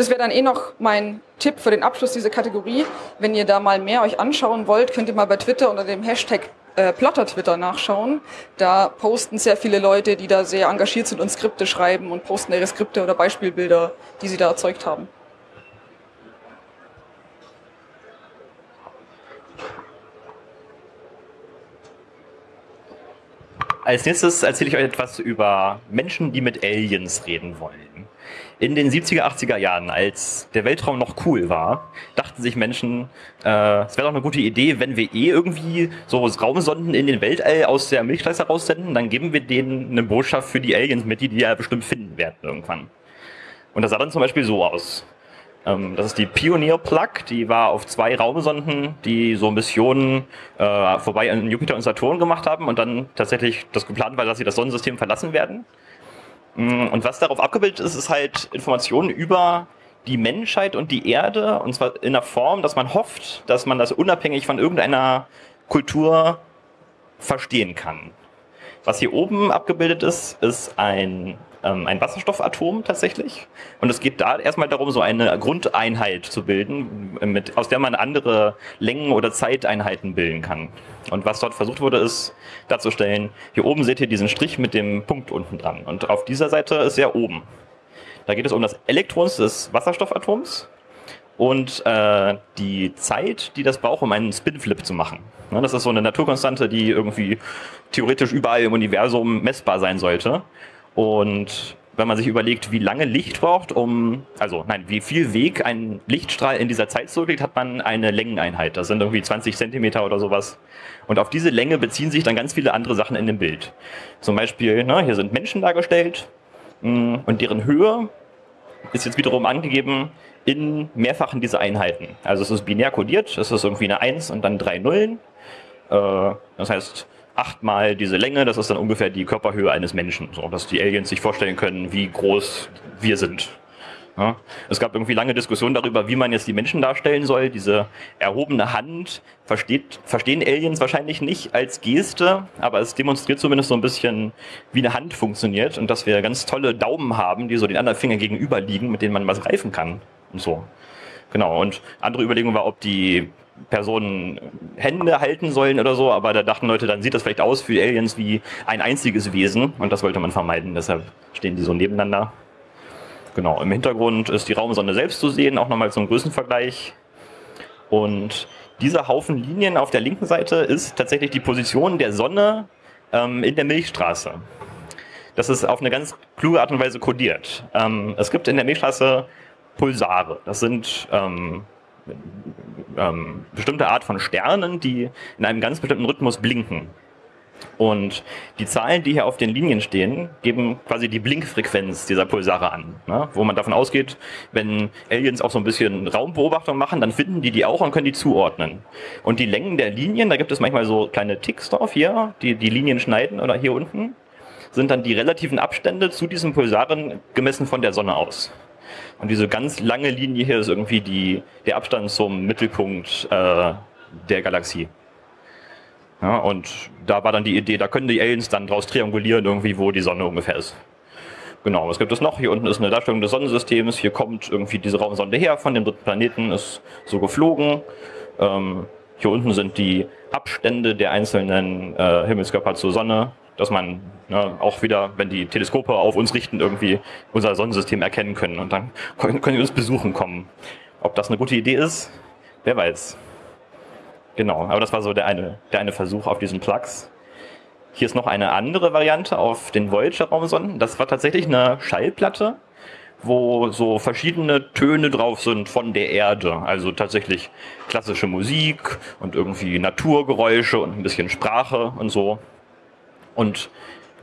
Das wäre dann eh noch mein Tipp für den Abschluss dieser Kategorie. Wenn ihr da mal mehr euch anschauen wollt, könnt ihr mal bei Twitter unter dem Hashtag äh, Plotter nachschauen. Da posten sehr viele Leute, die da sehr engagiert sind und Skripte schreiben und posten ihre Skripte oder Beispielbilder, die sie da erzeugt haben. Als nächstes erzähle ich euch etwas über Menschen, die mit Aliens reden wollen. In den 70er, 80er Jahren, als der Weltraum noch cool war, dachten sich Menschen, äh, es wäre doch eine gute Idee, wenn wir eh irgendwie so Raumsonden in den Weltall aus der Milchstraße raussenden, dann geben wir denen eine Botschaft für die Aliens mit, die die ja bestimmt finden werden irgendwann. Und das sah dann zum Beispiel so aus. Ähm, das ist die Pioneer Plug, die war auf zwei Raumsonden, die so Missionen äh, vorbei an Jupiter und Saturn gemacht haben und dann tatsächlich das geplant war, dass sie das Sonnensystem verlassen werden. Mm, und was darauf abgebildet ist, ist halt Informationen über die Menschheit und die Erde, und zwar in der Form, dass man hofft, dass man das unabhängig von irgendeiner Kultur verstehen kann. Was hier oben abgebildet ist, ist ein ähm, ein Wasserstoffatom tatsächlich. Und es geht da erstmal darum, so eine Grundeinheit zu bilden, mit, aus der man andere Längen oder Zeiteinheiten bilden kann. Und was dort versucht wurde, ist darzustellen, hier oben seht ihr diesen Strich mit dem Punkt unten dran. Und auf dieser Seite ist er oben. Da geht es um das Elektron des Wasserstoffatoms und äh, die Zeit, die das braucht, um einen Spinflip zu machen. Ne, das ist so eine Naturkonstante, die irgendwie theoretisch überall im Universum messbar sein sollte. Und wenn man sich überlegt, wie lange Licht braucht, um, also nein, wie viel Weg ein Lichtstrahl in dieser Zeit zurücklegt, hat man eine Längeneinheit. Das sind irgendwie 20 Zentimeter oder sowas. Und auf diese Länge beziehen sich dann ganz viele andere Sachen in dem Bild. Zum Beispiel, ne, hier sind Menschen dargestellt mm, und deren Höhe ist jetzt wiederum angegeben in mehrfachen dieser Einheiten. Also es ist binär kodiert, es ist irgendwie eine 1 und dann drei Nullen. Äh, das heißt, achtmal diese Länge, das ist dann ungefähr die Körperhöhe eines Menschen, so dass die Aliens sich vorstellen können, wie groß wir sind. Ja. Es gab irgendwie lange Diskussionen darüber, wie man jetzt die Menschen darstellen soll. Diese erhobene Hand versteht, verstehen Aliens wahrscheinlich nicht als Geste, aber es demonstriert zumindest so ein bisschen, wie eine Hand funktioniert und dass wir ganz tolle Daumen haben, die so den anderen Finger gegenüber liegen, mit denen man was greifen kann und so. Genau. Und andere Überlegung war, ob die Personen Hände halten sollen oder so, aber da dachten Leute, dann sieht das vielleicht aus für Aliens wie ein einziges Wesen und das wollte man vermeiden, deshalb stehen die so nebeneinander. Genau, im Hintergrund ist die Raumsonde selbst zu sehen, auch nochmal zum Größenvergleich. Und dieser Haufen Linien auf der linken Seite ist tatsächlich die Position der Sonne ähm, in der Milchstraße. Das ist auf eine ganz kluge Art und Weise kodiert. Ähm, es gibt in der Milchstraße Pulsare. Das sind ähm, ähm, bestimmte Art von Sternen, die in einem ganz bestimmten Rhythmus blinken. Und die Zahlen, die hier auf den Linien stehen, geben quasi die Blinkfrequenz dieser Pulsare an. Ne? Wo man davon ausgeht, wenn Aliens auch so ein bisschen Raumbeobachtung machen, dann finden die die auch und können die zuordnen. Und die Längen der Linien, da gibt es manchmal so kleine Ticks drauf hier, die die Linien schneiden oder hier unten, sind dann die relativen Abstände zu diesen Pulsaren gemessen von der Sonne aus. Und diese ganz lange Linie hier ist irgendwie die, der Abstand zum Mittelpunkt äh, der Galaxie. Ja, und da war dann die Idee, da können die Aliens dann draus triangulieren, irgendwie, wo die Sonne ungefähr ist. Genau, was gibt es noch? Hier unten ist eine Darstellung des Sonnensystems. Hier kommt irgendwie diese Raumsonde her von dem dritten Planeten, ist so geflogen. Ähm, hier unten sind die Abstände der einzelnen äh, Himmelskörper zur Sonne dass man ne, auch wieder, wenn die Teleskope auf uns richten, irgendwie unser Sonnensystem erkennen können und dann können, die uns besuchen kommen. Ob das eine gute Idee ist, wer weiß. Genau, aber das war so der eine, der eine Versuch auf diesen Plugs. Hier ist noch eine andere Variante auf den Voyager-Raumsonden. Das war tatsächlich eine Schallplatte, wo so verschiedene Töne drauf sind von der Erde. Also tatsächlich klassische Musik und irgendwie Naturgeräusche und ein bisschen Sprache und so. Und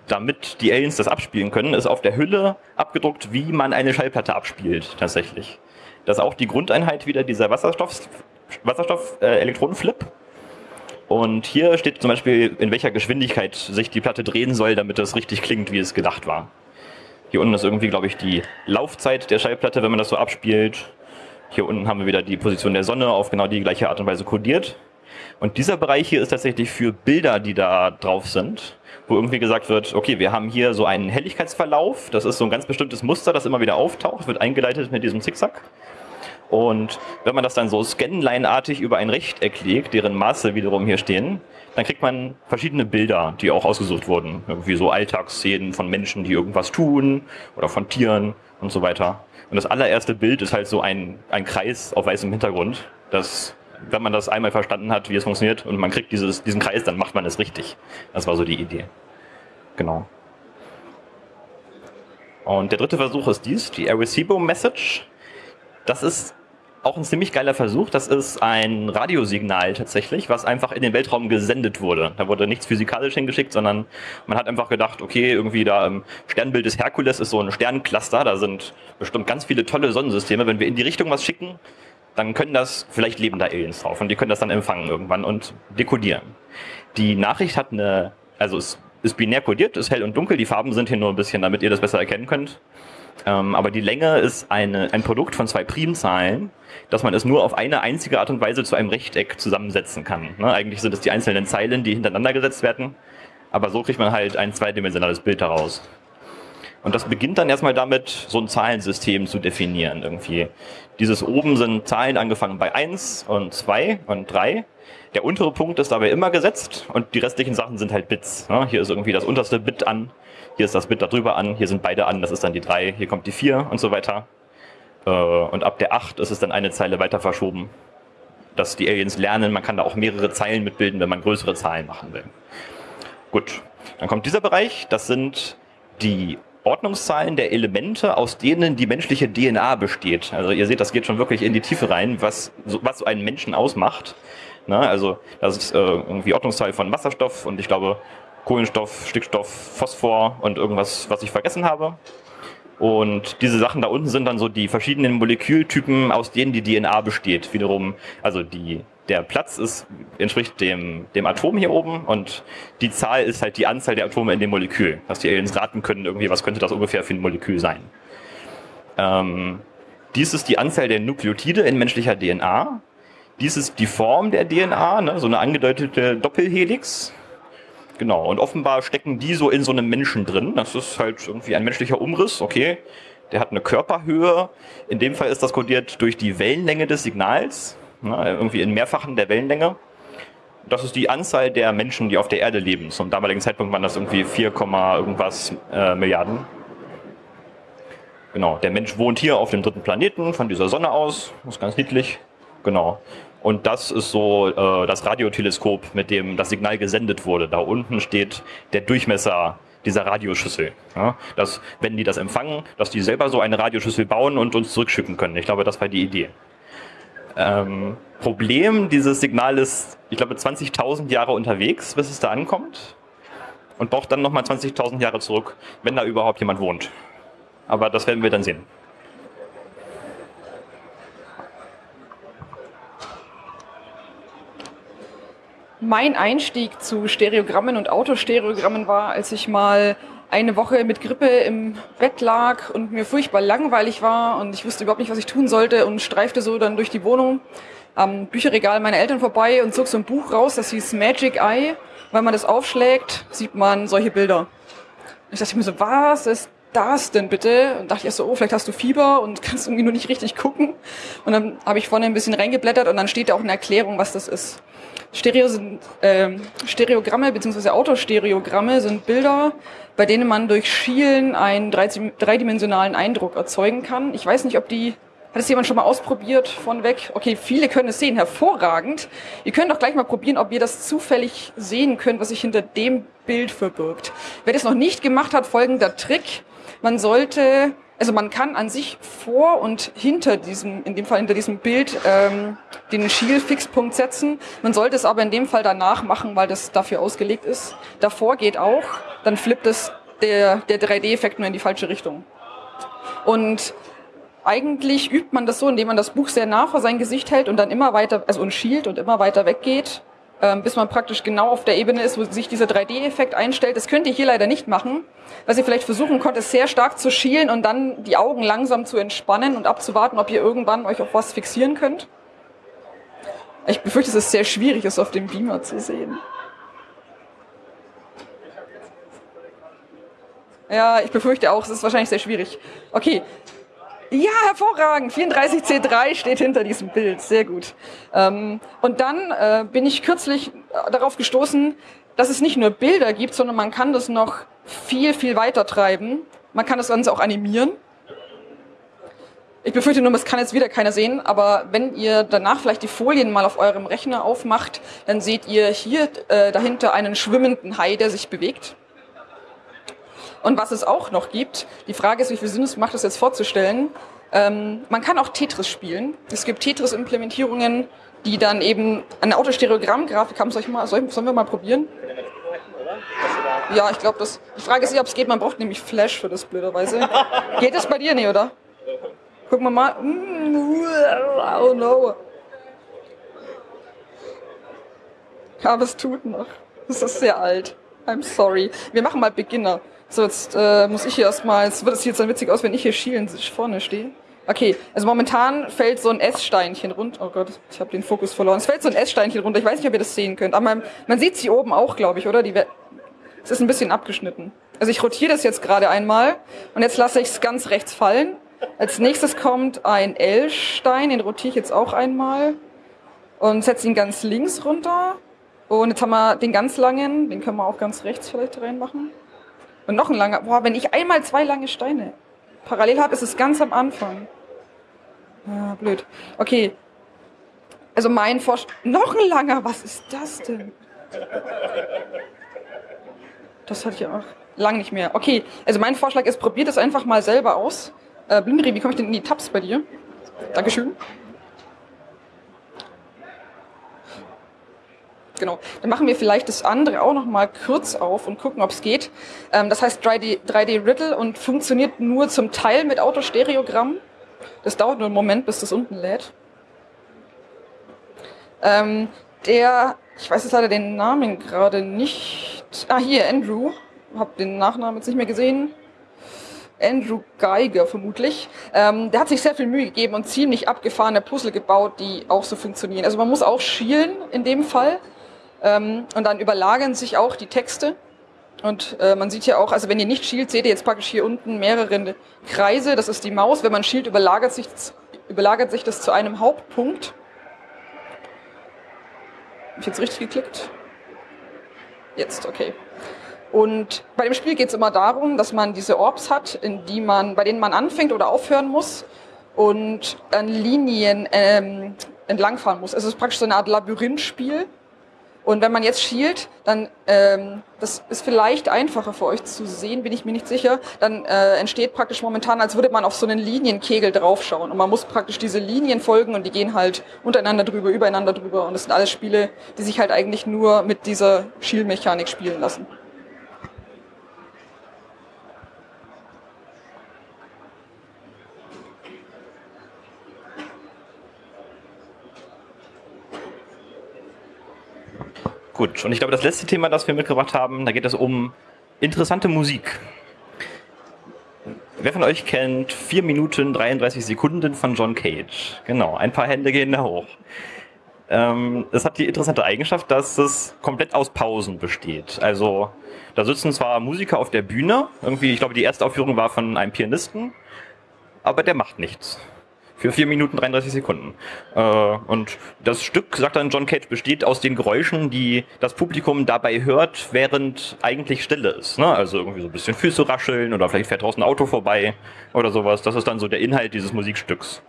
damit die Aliens das abspielen können, ist auf der Hülle abgedruckt, wie man eine Schallplatte abspielt, tatsächlich. Das ist auch die Grundeinheit wieder dieser Wasserstoff, Wasserstoff äh, Elektronenflip. Und hier steht zum Beispiel, in welcher Geschwindigkeit sich die Platte drehen soll, damit es richtig klingt, wie es gedacht war. Hier unten ist irgendwie, glaube ich, die Laufzeit der Schallplatte, wenn man das so abspielt. Hier unten haben wir wieder die Position der Sonne auf genau die gleiche Art und Weise kodiert. Und dieser Bereich hier ist tatsächlich für Bilder, die da drauf sind wo irgendwie gesagt wird, okay, wir haben hier so einen Helligkeitsverlauf, das ist so ein ganz bestimmtes Muster, das immer wieder auftaucht, wird eingeleitet mit diesem Zickzack. Und wenn man das dann so Scanline-artig über ein Rechteck legt, deren Maße wiederum hier stehen, dann kriegt man verschiedene Bilder, die auch ausgesucht wurden. Irgendwie so Alltagsszenen von Menschen, die irgendwas tun oder von Tieren und so weiter. Und das allererste Bild ist halt so ein, ein Kreis auf weißem Hintergrund, das wenn man das einmal verstanden hat, wie es funktioniert und man kriegt dieses, diesen Kreis, dann macht man es richtig. Das war so die Idee. Genau. Und der dritte Versuch ist dies, die Arecibo Message. Das ist auch ein ziemlich geiler Versuch. Das ist ein Radiosignal tatsächlich, was einfach in den Weltraum gesendet wurde. Da wurde nichts physikalisch hingeschickt, sondern man hat einfach gedacht, okay, irgendwie da im Sternbild des Herkules ist so ein Sterncluster, da sind bestimmt ganz viele tolle Sonnensysteme. Wenn wir in die Richtung was schicken, dann können das, vielleicht leben da Aliens drauf und die können das dann empfangen irgendwann und dekodieren. Die Nachricht hat eine, also es ist binär kodiert, ist hell und dunkel, die Farben sind hier nur ein bisschen, damit ihr das besser erkennen könnt. Ähm, aber die Länge ist eine, ein Produkt von zwei Primzahlen, dass man es nur auf eine einzige Art und Weise zu einem Rechteck zusammensetzen kann. Ne? Eigentlich sind es die einzelnen Zeilen, die hintereinander gesetzt werden, aber so kriegt man halt ein zweidimensionales Bild daraus. Und das beginnt dann erstmal damit, so ein Zahlensystem zu definieren irgendwie. Dieses oben sind Zahlen angefangen bei 1 und 2 und 3. Der untere Punkt ist dabei immer gesetzt und die restlichen Sachen sind halt Bits. Ne? Hier ist irgendwie das unterste Bit an, hier ist das Bit darüber an, hier sind beide an, das ist dann die 3, hier kommt die 4 und so weiter. Äh, und ab der 8 ist es dann eine Zeile weiter verschoben. Dass die Aliens lernen, man kann da auch mehrere Zeilen mitbilden, wenn man größere Zahlen machen will. Gut, dann kommt dieser Bereich, das sind die Ordnungszahlen der Elemente, aus denen die menschliche DNA besteht. Also ihr seht, das geht schon wirklich in die Tiefe rein, was, was so einen Menschen ausmacht. Na, also das ist äh, irgendwie Ordnungszahl von Wasserstoff und ich glaube Kohlenstoff, Stickstoff, Phosphor und irgendwas, was ich vergessen habe. Und diese Sachen da unten sind dann so die verschiedenen Molekültypen, aus denen die DNA besteht. Wiederum, also die, der Platz ist, entspricht dem, dem Atom hier oben und die Zahl ist halt die Anzahl der Atome in dem Molekül. Dass die Aliens raten können, irgendwie, was könnte das ungefähr für ein Molekül sein. Ähm, dies ist die Anzahl der Nukleotide in menschlicher DNA. Dies ist die Form der DNA, ne, so eine angedeutete Doppelhelix. Genau, und offenbar stecken die so in so einem Menschen drin. Das ist halt irgendwie ein menschlicher Umriss, okay. Der hat eine Körperhöhe. In dem Fall ist das kodiert durch die Wellenlänge des Signals, ne, irgendwie in Mehrfachen der Wellenlänge. Das ist die Anzahl der Menschen, die auf der Erde leben. Zum damaligen Zeitpunkt waren das irgendwie 4, irgendwas äh, Milliarden. Genau, der Mensch wohnt hier auf dem dritten Planeten von dieser Sonne aus. Das ist ganz niedlich. Genau. Und das ist so äh, das Radioteleskop, mit dem das Signal gesendet wurde. Da unten steht der Durchmesser dieser Radioschüssel. Ja, dass, wenn die das empfangen, dass die selber so eine Radioschüssel bauen und uns zurückschicken können. Ich glaube, das war die Idee. Ähm, Problem dieses Signal ist, ich glaube, 20.000 Jahre unterwegs, bis es da ankommt. Und braucht dann nochmal 20.000 Jahre zurück, wenn da überhaupt jemand wohnt. Aber das werden wir dann sehen. Mein Einstieg zu Stereogrammen und Autostereogrammen war, als ich mal eine Woche mit Grippe im Bett lag und mir furchtbar langweilig war und ich wusste überhaupt nicht, was ich tun sollte und streifte so dann durch die Wohnung am Bücherregal meiner Eltern vorbei und zog so ein Buch raus, das hieß Magic Eye. Wenn man das aufschlägt, sieht man solche Bilder. Ich dachte mir so, was ist das denn bitte? Und dachte ich erst so, oh, vielleicht hast du Fieber und [laughs] kannst irgendwie nur nicht richtig gucken. Und dann habe ich vorne ein bisschen reingeblättert und dann steht da auch eine Erklärung, was das ist. Stereo sind, äh, Stereogramme bzw. Autostereogramme sind Bilder, bei denen man durch Schielen einen dreidimensionalen Eindruck erzeugen kann. Ich weiß nicht, ob die hat es jemand schon mal ausprobiert von weg? Okay, viele können es sehen, hervorragend. Ihr könnt doch gleich mal probieren, ob ihr das zufällig sehen könnt, was sich hinter dem Bild verbirgt. Wer das noch nicht gemacht hat, folgender Trick. Man sollte also man kann an sich vor und hinter diesem, in dem Fall hinter diesem Bild, ähm, den Schiel-Fixpunkt setzen. Man sollte es aber in dem Fall danach machen, weil das dafür ausgelegt ist. Davor geht auch, dann flippt es der, der 3D-Effekt nur in die falsche Richtung. Und eigentlich übt man das so, indem man das Buch sehr nah vor sein Gesicht hält und dann immer weiter, also und schielt und immer weiter weggeht bis man praktisch genau auf der Ebene ist, wo sich dieser 3D-Effekt einstellt. Das könnt ihr hier leider nicht machen. Was ihr vielleicht versuchen könnt, ist sehr stark zu schielen und dann die Augen langsam zu entspannen und abzuwarten, ob ihr irgendwann euch auf was fixieren könnt. Ich befürchte, es ist sehr schwierig, es auf dem Beamer zu sehen. Ja, ich befürchte auch, es ist wahrscheinlich sehr schwierig. Okay, ja, hervorragend. 34C3 steht hinter diesem Bild. Sehr gut. Ähm, und dann äh, bin ich kürzlich äh, darauf gestoßen, dass es nicht nur Bilder gibt, sondern man kann das noch viel, viel weiter treiben. Man kann das Ganze auch animieren. Ich befürchte nur, das kann jetzt wieder keiner sehen, aber wenn ihr danach vielleicht die Folien mal auf eurem Rechner aufmacht, dann seht ihr hier äh, dahinter einen schwimmenden Hai, der sich bewegt. Und was es auch noch gibt, die Frage ist, wie viel Sinn es macht, das jetzt vorzustellen. Ähm, man kann auch Tetris spielen. Es gibt Tetris-Implementierungen, die dann eben eine Autostereogramm-Grafik haben. Soll ich mal, soll, sollen wir mal probieren? Ja, ich glaube, das. Die Frage ist nicht, ob es geht. Man braucht nämlich Flash für das blöderweise. [laughs] geht es bei dir nicht, oder? Gucken wir mal. Oh no. Aber es tut noch. Es ist sehr alt. I'm sorry. Wir machen mal Beginner. So, jetzt äh, muss ich hier erstmal, jetzt wird es jetzt dann witzig aus, wenn ich hier schielend vorne stehe. Okay, also momentan fällt so ein S-Steinchen runter. Oh Gott, ich habe den Fokus verloren. Es fällt so ein S-Steinchen runter. Ich weiß nicht, ob ihr das sehen könnt. Aber man, man sieht sie oben auch, glaube ich, oder? Die, es ist ein bisschen abgeschnitten. Also ich rotiere das jetzt gerade einmal und jetzt lasse ich es ganz rechts fallen. Als nächstes kommt ein L-Stein, den rotiere ich jetzt auch einmal und setze ihn ganz links runter. Und jetzt haben wir den ganz langen, den können wir auch ganz rechts vielleicht reinmachen. Und noch ein langer. Boah, wenn ich einmal zwei lange Steine parallel habe, ist es ganz am Anfang. Ja, blöd. Okay. Also mein Vorschlag. Noch ein langer, was ist das denn? Das hatte ich auch lang nicht mehr. Okay, also mein Vorschlag ist, probiert es einfach mal selber aus. Äh, Blindri, wie komme ich denn in die Tabs bei dir? Dankeschön. Genau. Dann machen wir vielleicht das andere auch noch mal kurz auf und gucken, ob es geht. Ähm, das heißt 3D, 3D Riddle und funktioniert nur zum Teil mit Autostereogramm. Das dauert nur einen Moment, bis das unten lädt. Ähm, der, ich weiß jetzt leider den Namen gerade nicht. Ah, hier, Andrew. Hab den Nachnamen jetzt nicht mehr gesehen. Andrew Geiger vermutlich. Ähm, der hat sich sehr viel Mühe gegeben und ziemlich abgefahrene Puzzle gebaut, die auch so funktionieren. Also man muss auch schielen in dem Fall. Ähm, und dann überlagern sich auch die Texte. Und äh, man sieht ja auch, also wenn ihr nicht schielt, seht ihr jetzt praktisch hier unten mehrere Kreise. Das ist die Maus. Wenn man schielt, überlagert sich, überlagert sich das zu einem Hauptpunkt. Habe ich jetzt richtig geklickt? Jetzt, okay. Und bei dem Spiel geht es immer darum, dass man diese Orbs hat, in die man, bei denen man anfängt oder aufhören muss und an Linien ähm, entlangfahren muss. Es ist praktisch so eine Art Labyrinthspiel und wenn man jetzt schielt, dann, ähm, das ist vielleicht einfacher für euch zu sehen, bin ich mir nicht sicher, dann äh, entsteht praktisch momentan, als würde man auf so einen Linienkegel draufschauen. Und man muss praktisch diese Linien folgen und die gehen halt untereinander drüber, übereinander drüber. Und das sind alles Spiele, die sich halt eigentlich nur mit dieser Schielmechanik spielen lassen. Gut, und ich glaube, das letzte Thema, das wir mitgebracht haben, da geht es um interessante Musik. Wer von euch kennt 4 Minuten 33 Sekunden von John Cage? Genau, ein paar Hände gehen da hoch. Ähm, es hat die interessante Eigenschaft, dass es komplett aus Pausen besteht. Also da sitzen zwar Musiker auf der Bühne, irgendwie, ich glaube, die erste Aufführung war von einem Pianisten, aber der macht nichts für 4 Minuten 33 Sekunden. Äh, und das Stück, sagt dann John Cage, besteht aus den Geräuschen, die das Publikum dabei hört, während eigentlich Stille ist. Ne? Also irgendwie so ein bisschen Füße rascheln oder vielleicht fährt draußen ein Auto vorbei oder sowas. Das ist dann so der Inhalt dieses Musikstücks.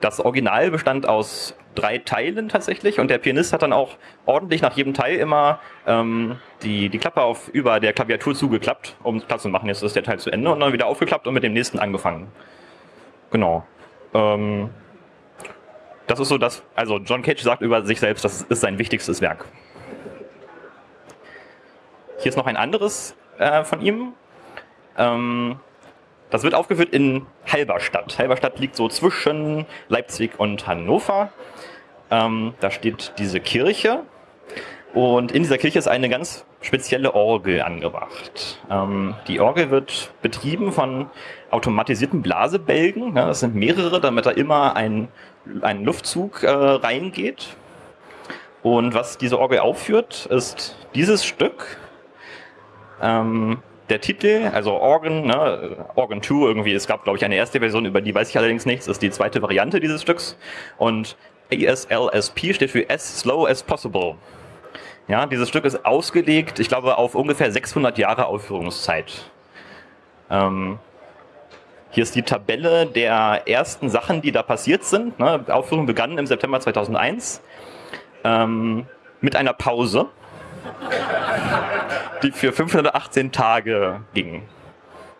Das Original bestand aus drei Teilen tatsächlich und der Pianist hat dann auch ordentlich nach jedem Teil immer ähm, die, die Klappe auf über der Klaviatur zugeklappt, um Platz zu machen. Jetzt ist der Teil zu Ende und dann wieder aufgeklappt und mit dem nächsten angefangen. Genau. Ähm, das ist so das, also John Cage sagt über sich selbst, das ist sein wichtigstes Werk. Hier ist noch ein anderes äh, von ihm. Ähm, das wird aufgeführt in Halberstadt. Halberstadt liegt so zwischen Leipzig und Hannover. Ähm, da steht diese Kirche. Und in dieser Kirche ist eine ganz spezielle Orgel angebracht. Ähm, die Orgel wird betrieben von automatisierten Blasebälgen. Ja, das sind mehrere, damit da immer ein, ein Luftzug äh, reingeht. Und was diese Orgel aufführt, ist dieses Stück. Ähm, der Titel, also Organ, ne, Organ 2 irgendwie, es gab glaube ich eine erste Version, über die weiß ich allerdings nichts, ist die zweite Variante dieses Stücks. Und ASLSP steht für As Slow as Possible. Ja, dieses Stück ist ausgelegt, ich glaube, auf ungefähr 600 Jahre Aufführungszeit. Ähm, hier ist die Tabelle der ersten Sachen, die da passiert sind. Ne? Aufführung begann im September 2001 ähm, mit einer Pause, die für 518 Tage ging.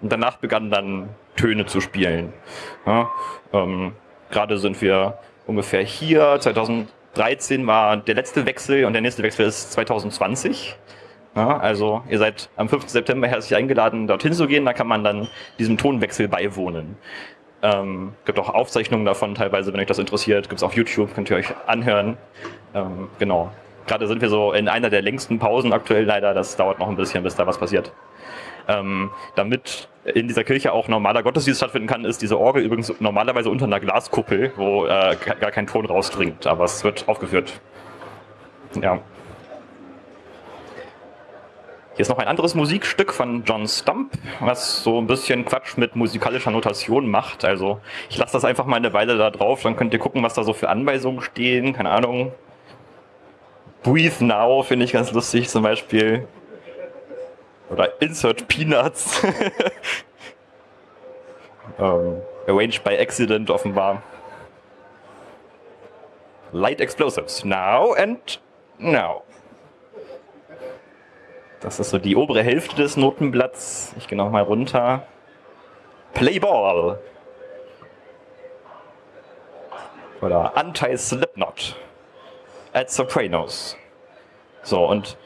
Und danach begannen dann Töne zu spielen. Ja, ähm, Gerade sind wir ungefähr hier. 2013 war der letzte Wechsel und der nächste Wechsel ist 2020. Ja, also ihr seid am 5. September herzlich eingeladen, dorthin zu gehen. Da kann man dann diesem Tonwechsel beiwohnen. Ähm, gibt auch Aufzeichnungen davon teilweise, wenn euch das interessiert. Gibt es auf YouTube, könnt ihr euch anhören. Ähm, genau. Gerade sind wir so in einer der längsten Pausen aktuell leider. Das dauert noch ein bisschen, bis da was passiert. Ähm, damit in dieser Kirche auch normaler Gottesdienst stattfinden kann, ist diese Orgel übrigens normalerweise unter einer Glaskuppel, wo äh, gar kein Ton rausdringt. Aber es wird aufgeführt. Ja. Hier ist noch ein anderes Musikstück von John Stump, was so ein bisschen Quatsch mit musikalischer Notation macht. Also ich lasse das einfach mal eine Weile da drauf, dann könnt ihr gucken, was da so für Anweisungen stehen. Keine Ahnung. Breathe Now finde ich ganz lustig zum Beispiel. Oder Insert Peanuts. ähm, [laughs] arranged by accident offenbar. Light Explosives. Now and now. Das ist so die obere Hälfte des Notenblatts. Ich gehe nochmal runter. Playball. Oder Anti-Slipknot. At Sopranos. So, und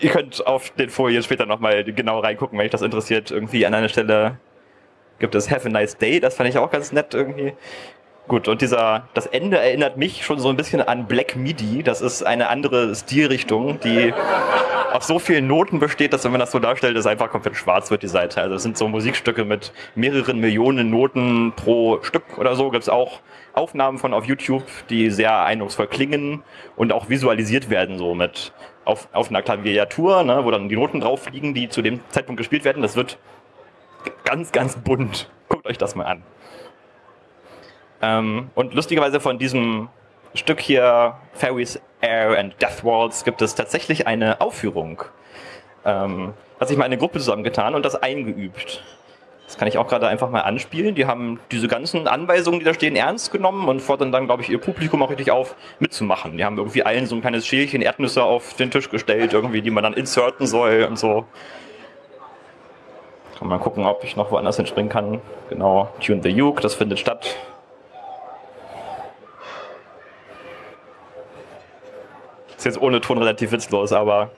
ihr könnt auf den Folien später nochmal genau reingucken, wenn euch das interessiert. Irgendwie an einer Stelle gibt es Have a Nice Day, das fand ich auch ganz nett irgendwie. Gut, und dieser, das Ende erinnert mich schon so ein bisschen an Black Midi. Das ist eine andere Stilrichtung, die auf so vielen Noten besteht, dass wenn man das so darstellt, es einfach komplett schwarz wird, die Seite. Also es sind so Musikstücke mit mehreren Millionen Noten pro Stück oder so. Gibt es auch Aufnahmen von auf YouTube, die sehr eindrucksvoll klingen und auch visualisiert werden, so mit auf, auf einer Klaviatur, ne, wo dann die Noten drauf fliegen, die zu dem Zeitpunkt gespielt werden. Das wird ganz, ganz bunt. Guckt euch das mal an. Ähm, und lustigerweise von diesem Stück hier, Fairies, Air and Death Walls, gibt es tatsächlich eine Aufführung. Ähm, hat sich mal eine Gruppe zusammengetan und das eingeübt. Das kann ich auch gerade einfach mal anspielen. Die haben diese ganzen Anweisungen, die da stehen, ernst genommen und fordern dann, glaube ich, ihr Publikum auch richtig auf, mitzumachen. Die haben irgendwie allen so ein kleines Schälchen Erdnüsse auf den Tisch gestellt, irgendwie, die man dann inserten soll und so. Kann mal gucken, ob ich noch woanders hinspringen kann. Genau, Tune the Uke, das findet statt. Ist jetzt ohne Ton relativ witzlos, aber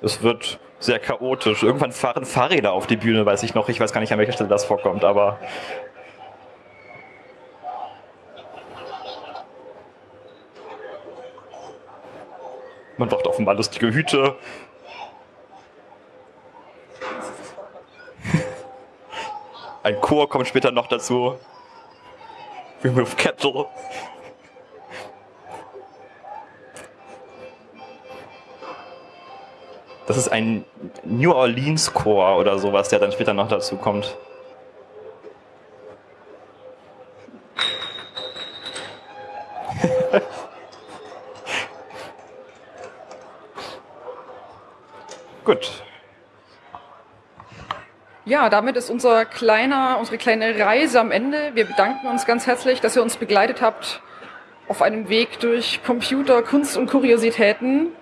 es wird sehr chaotisch. Irgendwann fahren Fahrräder auf die Bühne, weiß ich noch. Ich weiß gar nicht, an welcher Stelle das vorkommt, aber. Man braucht offenbar lustige Hüte. [laughs] Ein Chor kommt später noch dazu. Remove Kettle. Das ist ein New Orleans Chor oder sowas, der dann später noch dazu kommt. [laughs] Gut. Ja, damit ist unser kleiner, unsere kleine Reise am Ende. Wir bedanken uns ganz herzlich, dass ihr uns begleitet habt auf einem Weg durch Computer, Kunst und Kuriositäten.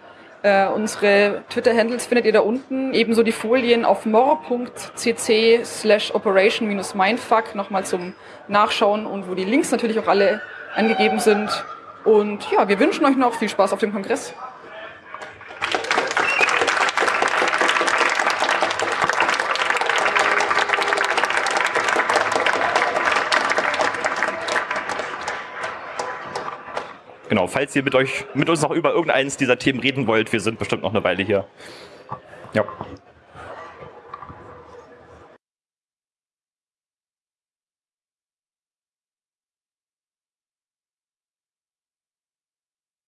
Äh, unsere Twitter-Handles findet ihr da unten. Ebenso die Folien auf more.cc slash operation-mindfuck nochmal zum Nachschauen und wo die Links natürlich auch alle angegeben sind. Und ja, wir wünschen euch noch viel Spaß auf dem Kongress. Genau, falls ihr mit euch, mit uns noch über irgendeines dieser Themen reden wollt, wir sind bestimmt noch eine Weile hier. Ja.